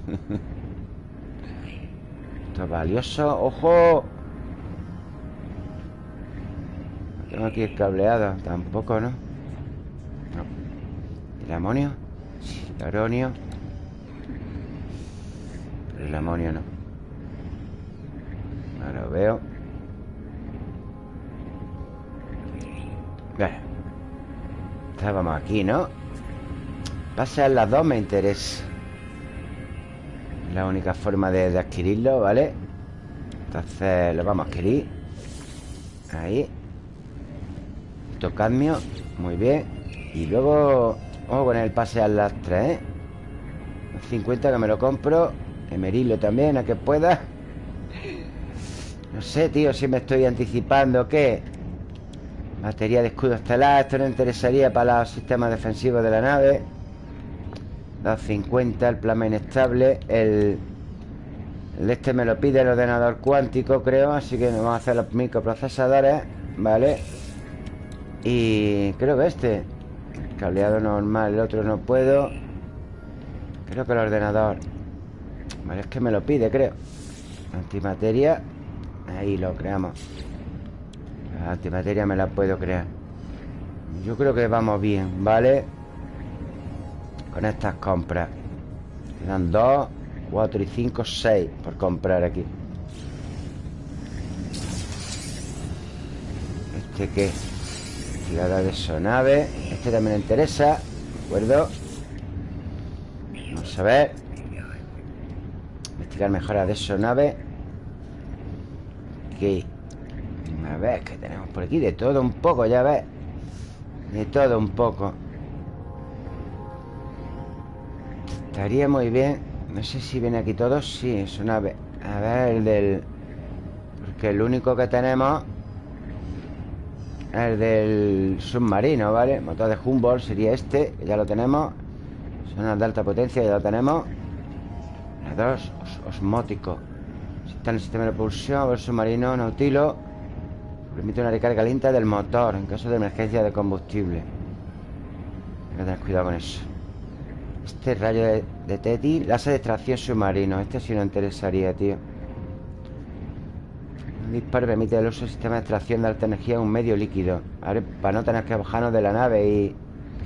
Esto es valioso ¡Ojo! tengo aquí el cableado Tampoco, ¿no? No ¿El amonio? Sí, el aronio Pero el amonio no No lo veo Estábamos aquí, ¿no? Pasar las dos me interesa. La única forma de, adquirirlo, ¿vale? Entonces lo vamos a adquirir. Ahí. Tocadmio Muy bien. Y luego Vamos a poner el pase a las tres, ¿eh? 50 que me lo compro. Emerilo también, a que pueda No sé, tío, si me estoy anticipando ¿Qué? Batería de escudo estelar Esto no interesaría para los sistemas defensivos de la nave. 250 El plasma inestable El, el este me lo pide el ordenador cuántico, creo Así que vamos a hacer los microprocesadores Vale Y creo que este Cableado normal, el otro no puedo. Creo que el ordenador Vale, es que me lo pide, creo. Antimateria Ahí lo creamos. La antimateria me la puedo crear. Yo creo que vamos bien, ¿vale? Con estas compras. Quedan dos, cuatro y cinco, seis Por comprar aquí. ¿Este qué? Tirada de sonave. Este también me interesa ¿De acuerdo? Vamos a ver. Investigar mejoras de sonave Ok A ver, ¿qué tenemos por aquí? De todo un poco, ya ves. De todo un poco. Estaría muy bien. No sé si viene aquí todo. Sí, es una... A ver, el del... Porque el único que tenemos El del submarino, ¿vale? Motor de Humboldt sería este ya lo tenemos. Son de alta potencia, ya lo tenemos. Los dos, osmótico Está el sistema de propulsión El submarino Nautilo Permite una recarga lenta del motor En caso de emergencia de combustible. Hay que tener cuidado con eso. Este rayo de, de Teti Láser de extracción submarino Este sí nos interesaría, tío. Un disparo permite el uso del sistema de extracción de alta energía en un medio líquido. Para no tener que bajarnos de la nave y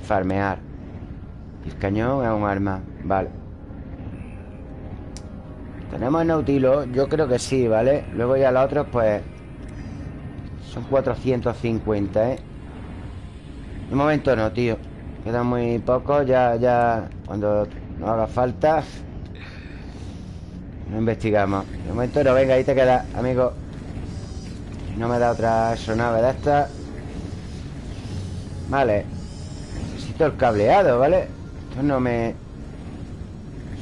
farmear. El cañón es un arma. Vale Tenemos el Nautilo Yo creo que sí, ¿vale? Luego ya los otros, pues Son 450, ¿eh? De momento no, tío Queda muy poco, ya, ya Cuando no haga falta No investigamos De momento no, venga, ahí te queda, amigo No me da otra astronave de esta Vale Necesito el cableado, ¿vale? Esto no me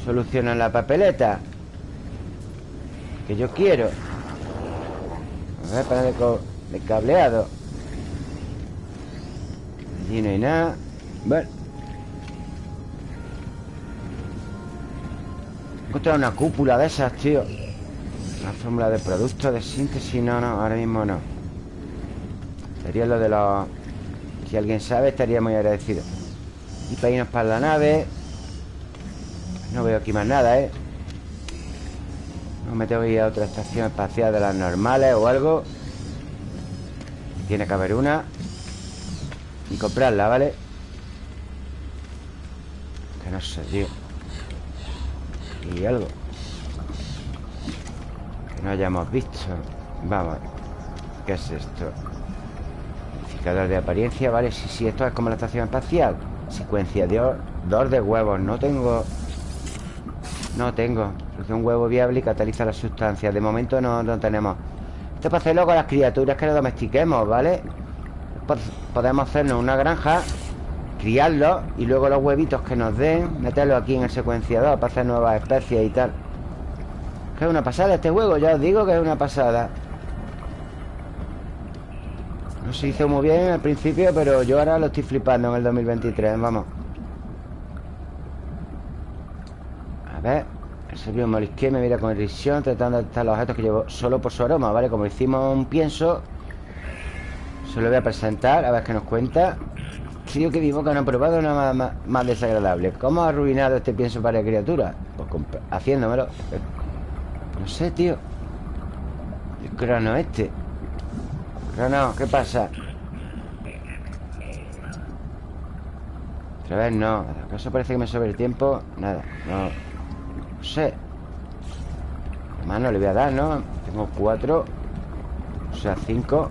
Soluciona la papeleta Que yo quiero. A ver, para de, cableado. Allí no hay nada. Bueno. Encontrar una cúpula de esas, tío. Una fórmula de productos de síntesis. No, no, ahora mismo no. Sería lo de los... Si alguien sabe, estaría muy agradecido. Y para irnos para la nave. No veo aquí más nada, ¿eh? No me tengo que ir a otra estación espacial de las normales o algo. Tiene que haber una. Y comprarla, ¿vale? no sé, tío. Y algo. Que no hayamos visto. Vamos ¿Qué es esto? Indicador de apariencia, vale Sí, sí, esto es como la estación espacial. Secuencia de dos de huevos. No tengo... No tengo Porque un huevo viable y cataliza la sustancia De momento no, no tenemos Esto es para hacerlo con las criaturas que lo domestiquemos, ¿vale? Podemos hacernos una granja criarlos y luego los huevitos que nos den, meterlos aquí en el secuenciador para hacer nuevas especies y tal. Que es una pasada este juego, ya os digo que es una pasada. No se hizo muy bien al principio, pero yo ahora lo estoy flipando en el 2023, vamos. A ver, el servidor morisqué me mira con irrisión tratando de detectar los objetos que llevo solo por su aroma, ¿vale? Como hicimos un pienso, se lo voy a presentar, a ver qué nos cuenta. Sí, que mi boca no ha probado nada más, desagradable ¿Cómo ha arruinado este pienso para criaturas? Pues haciéndomelo No sé, tío El crono este Crono, ¿qué pasa? Otra vez no ¿Acaso parece que me sobre el tiempo? Nada, no No sé Más no le voy a dar, ¿no? Tengo cuatro O sea, cinco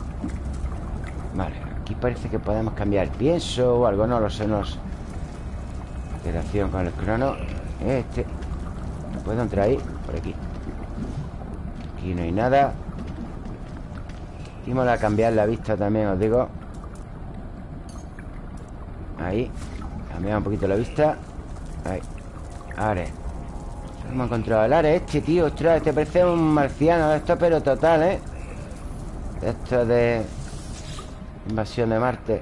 Vale Aquí parece que podemos cambiar pienso o algo, no lo sé, no lo sé. Operación con el crono. Este. ¿No puedo entrar ahí? Por aquí. Aquí no hay nada. Hicimos a cambiar la vista también, os digo. Ahí. Cambiamos un poquito la vista. Ahí. Ahora. Hemos encontrado el área este, tío. Ostras, este parece un marciano esto, pero total, ¿eh? Esto de Invasión de Marte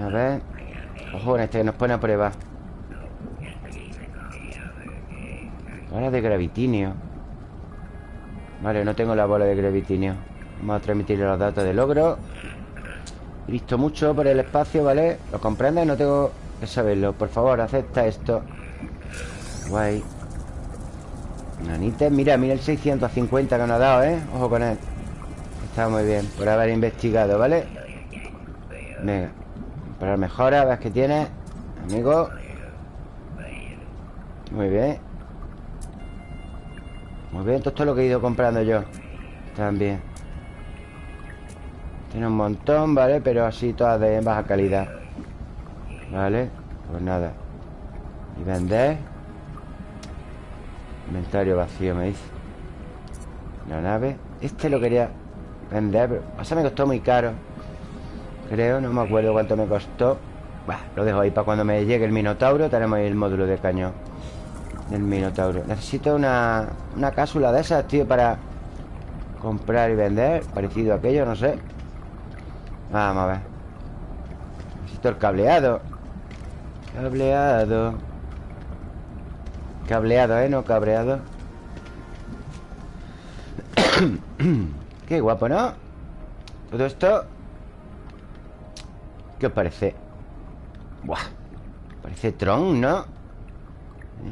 A ver Ojo en este que nos pone a prueba Bola de gravitinio Vale, no tengo la bola de gravitinio Vamos a transmitir los datos de logro He visto mucho por el espacio, ¿vale? ¿Lo comprendes? No tengo que saberlo Por favor, acepta esto Guay. Nanites, mira, mira el 650 que nos ha dado, ¿eh? Ojo con él. Está muy bien, por haber investigado, ¿vale? Venga Para mejoras, ves que tiene Amigo. Muy bien. Muy bien, todo esto es lo que he ido comprando yo También. Tiene un montón, ¿vale? Pero así todas de baja calidad. Vale Pues nada. Y vender Inventario vacío, me dice. La nave Este lo quería vender Pero pasa me costó muy caro Creo, no me acuerdo cuánto me costó. Lo dejo ahí para cuando me llegue el Minotauro Tenemos ahí el módulo de cañón Del Minotauro. Necesito una, una cápsula de esas, tío Para comprar y vender Parecido a aquello, no sé. Vamos a ver. Necesito el cableado. Cableado Cableado, ¿eh? No cabreado Qué guapo, ¿no? Todo esto ¿Qué os parece? Buah Parece Tron, ¿no?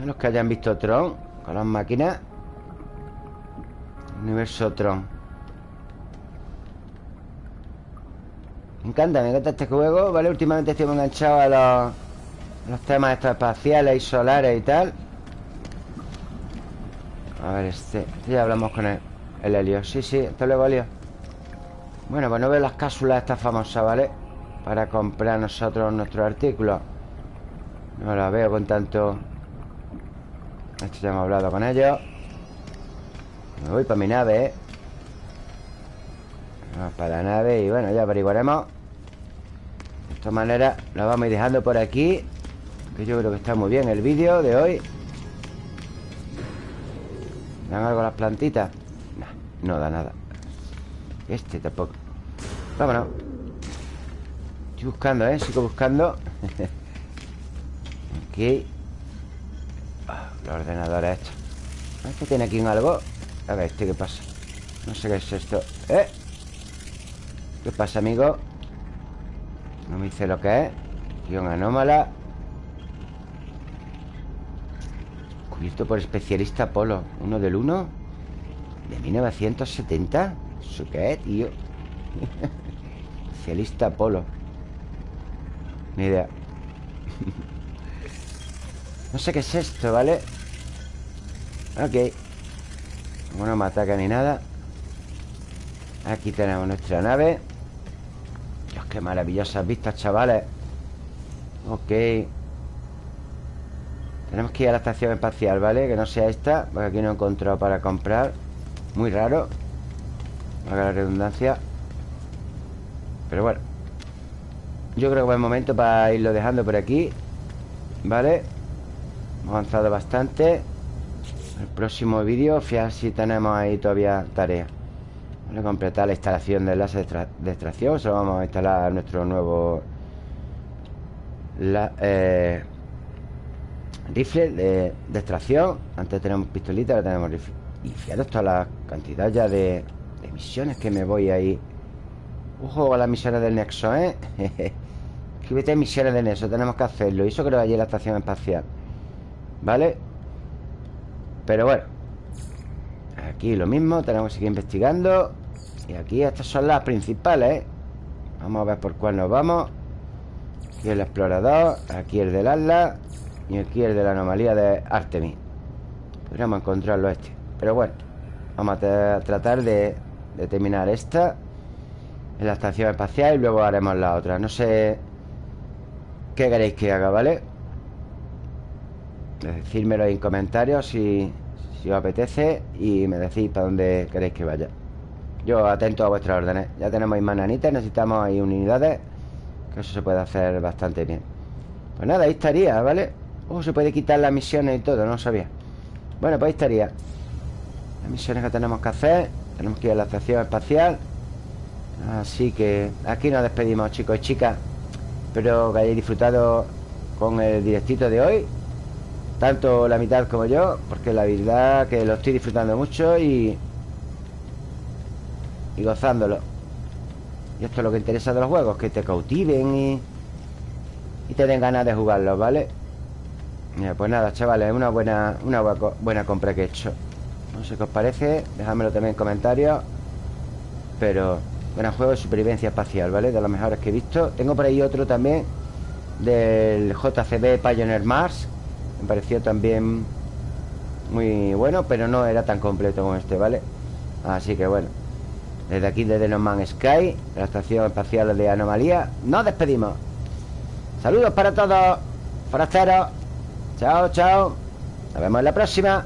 Los que hayan visto Tron Con las máquinas Universo Tron Me encanta, me encanta este juego ¿Vale? Últimamente estoy enganchado a los, los temas estos espaciales y solares y tal A ver, este, este Ya hablamos con él El Helio, sí, sí, hasta luego Helio. Bueno, pues no veo las cápsulas estas famosas, ¿vale? Para comprar nosotros nuestros artículos No la veo con tanto. Esto ya hemos hablado con ellos. Me voy para mi nave, ¿eh? Vamos para la nave y bueno, ya averiguaremos. De esta manera Lo vamos a ir dejando por aquí Que yo creo que está muy bien el vídeo de hoy ¿Dan algo las plantitas? No, no da nada Este tampoco Vámonos Estoy buscando, ¿eh? Sigo buscando Aquí ah, Los ordenadores estos ¿Este tiene aquí un algo? A ver, ¿este qué pasa? No sé qué es esto ¿Eh? ¿Qué pasa, amigo? No me dice lo que es Guión anómala Cubierto por especialista Polo Uno del uno. De 1970 ¿Eso qué tío? especialista Polo Ni idea. No sé qué es esto, ¿vale? Ok. Como no me ataca ni nada. Aquí tenemos nuestra nave. Dios, qué maravillosas vistas, chavales. Ok tenemos que ir a la estación espacial, ¿vale? Que no sea esta Porque aquí no he encontrado para comprar. Muy raro Haga la redundancia. Pero bueno Yo creo que buen momento para irlo dejando por aquí ¿Vale? Hemos avanzado bastante. El próximo vídeo Fijar si tenemos ahí todavía tarea. Vamos a completar la instalación del láser de, extracción. Solo vamos a instalar nuestro nuevo la, eh, Rifle de, extracción. Antes tenemos pistolita, ahora tenemos rifle. Y fijaros toda la cantidad ya de, misiones que me voy ahí. Ojo a las misiones del Nexo, ¿eh? Escríbete misiones del Nexo, tenemos que hacerlo. Y eso creo allí la estación espacial. ¿Vale? Pero bueno Aquí lo mismo, tenemos que seguir investigando. Y aquí estas son las principales, ¿eh? Vamos a ver por cuál nos vamos. Aquí el explorador Aquí el del Atlas y aquí el de la anomalía de Artemis. Podríamos encontrarlo este. Pero bueno Vamos a tratar de, terminar esta En la estación espacial Y luego haremos la otra. No sé qué queréis que haga, ¿vale? Decírmelo en comentarios si, si os apetece Y me decís para dónde queréis que vaya. Yo atento a vuestras órdenes. Ya tenemos mananitas Necesitamos ahí unidades Que eso se puede hacer bastante bien. Pues nada, ahí estaría, ¿vale? Oh, se puede quitar las misiones y todo, no sabía. Bueno, pues ahí estaría. Las misiones que tenemos que hacer. Tenemos que ir a la estación espacial. Así que aquí nos despedimos, chicos y chicas. Espero que hayáis disfrutado con el directito de hoy. Tanto la mitad como yo Porque la verdad que lo estoy disfrutando mucho y... Y gozándolo. Y esto es lo que interesa de los juegos Que te cautiven y... Y te den ganas de jugarlos, ¿vale? Pues nada, chavales, una buena, una buena compra que he hecho. No sé qué os parece Dejadmelo también en comentarios. Pero Gran juego de supervivencia espacial, ¿vale? De los mejores que he visto. Tengo por ahí otro también Del JCB Pioneer Mars. Me pareció también Muy bueno Pero no era tan completo como este, ¿vale? Así que bueno Desde aquí, desde No Man's Sky La estación espacial de Anomalía Nos despedimos. Saludos para todos. Forasteros Chao, chao. Nos vemos en la próxima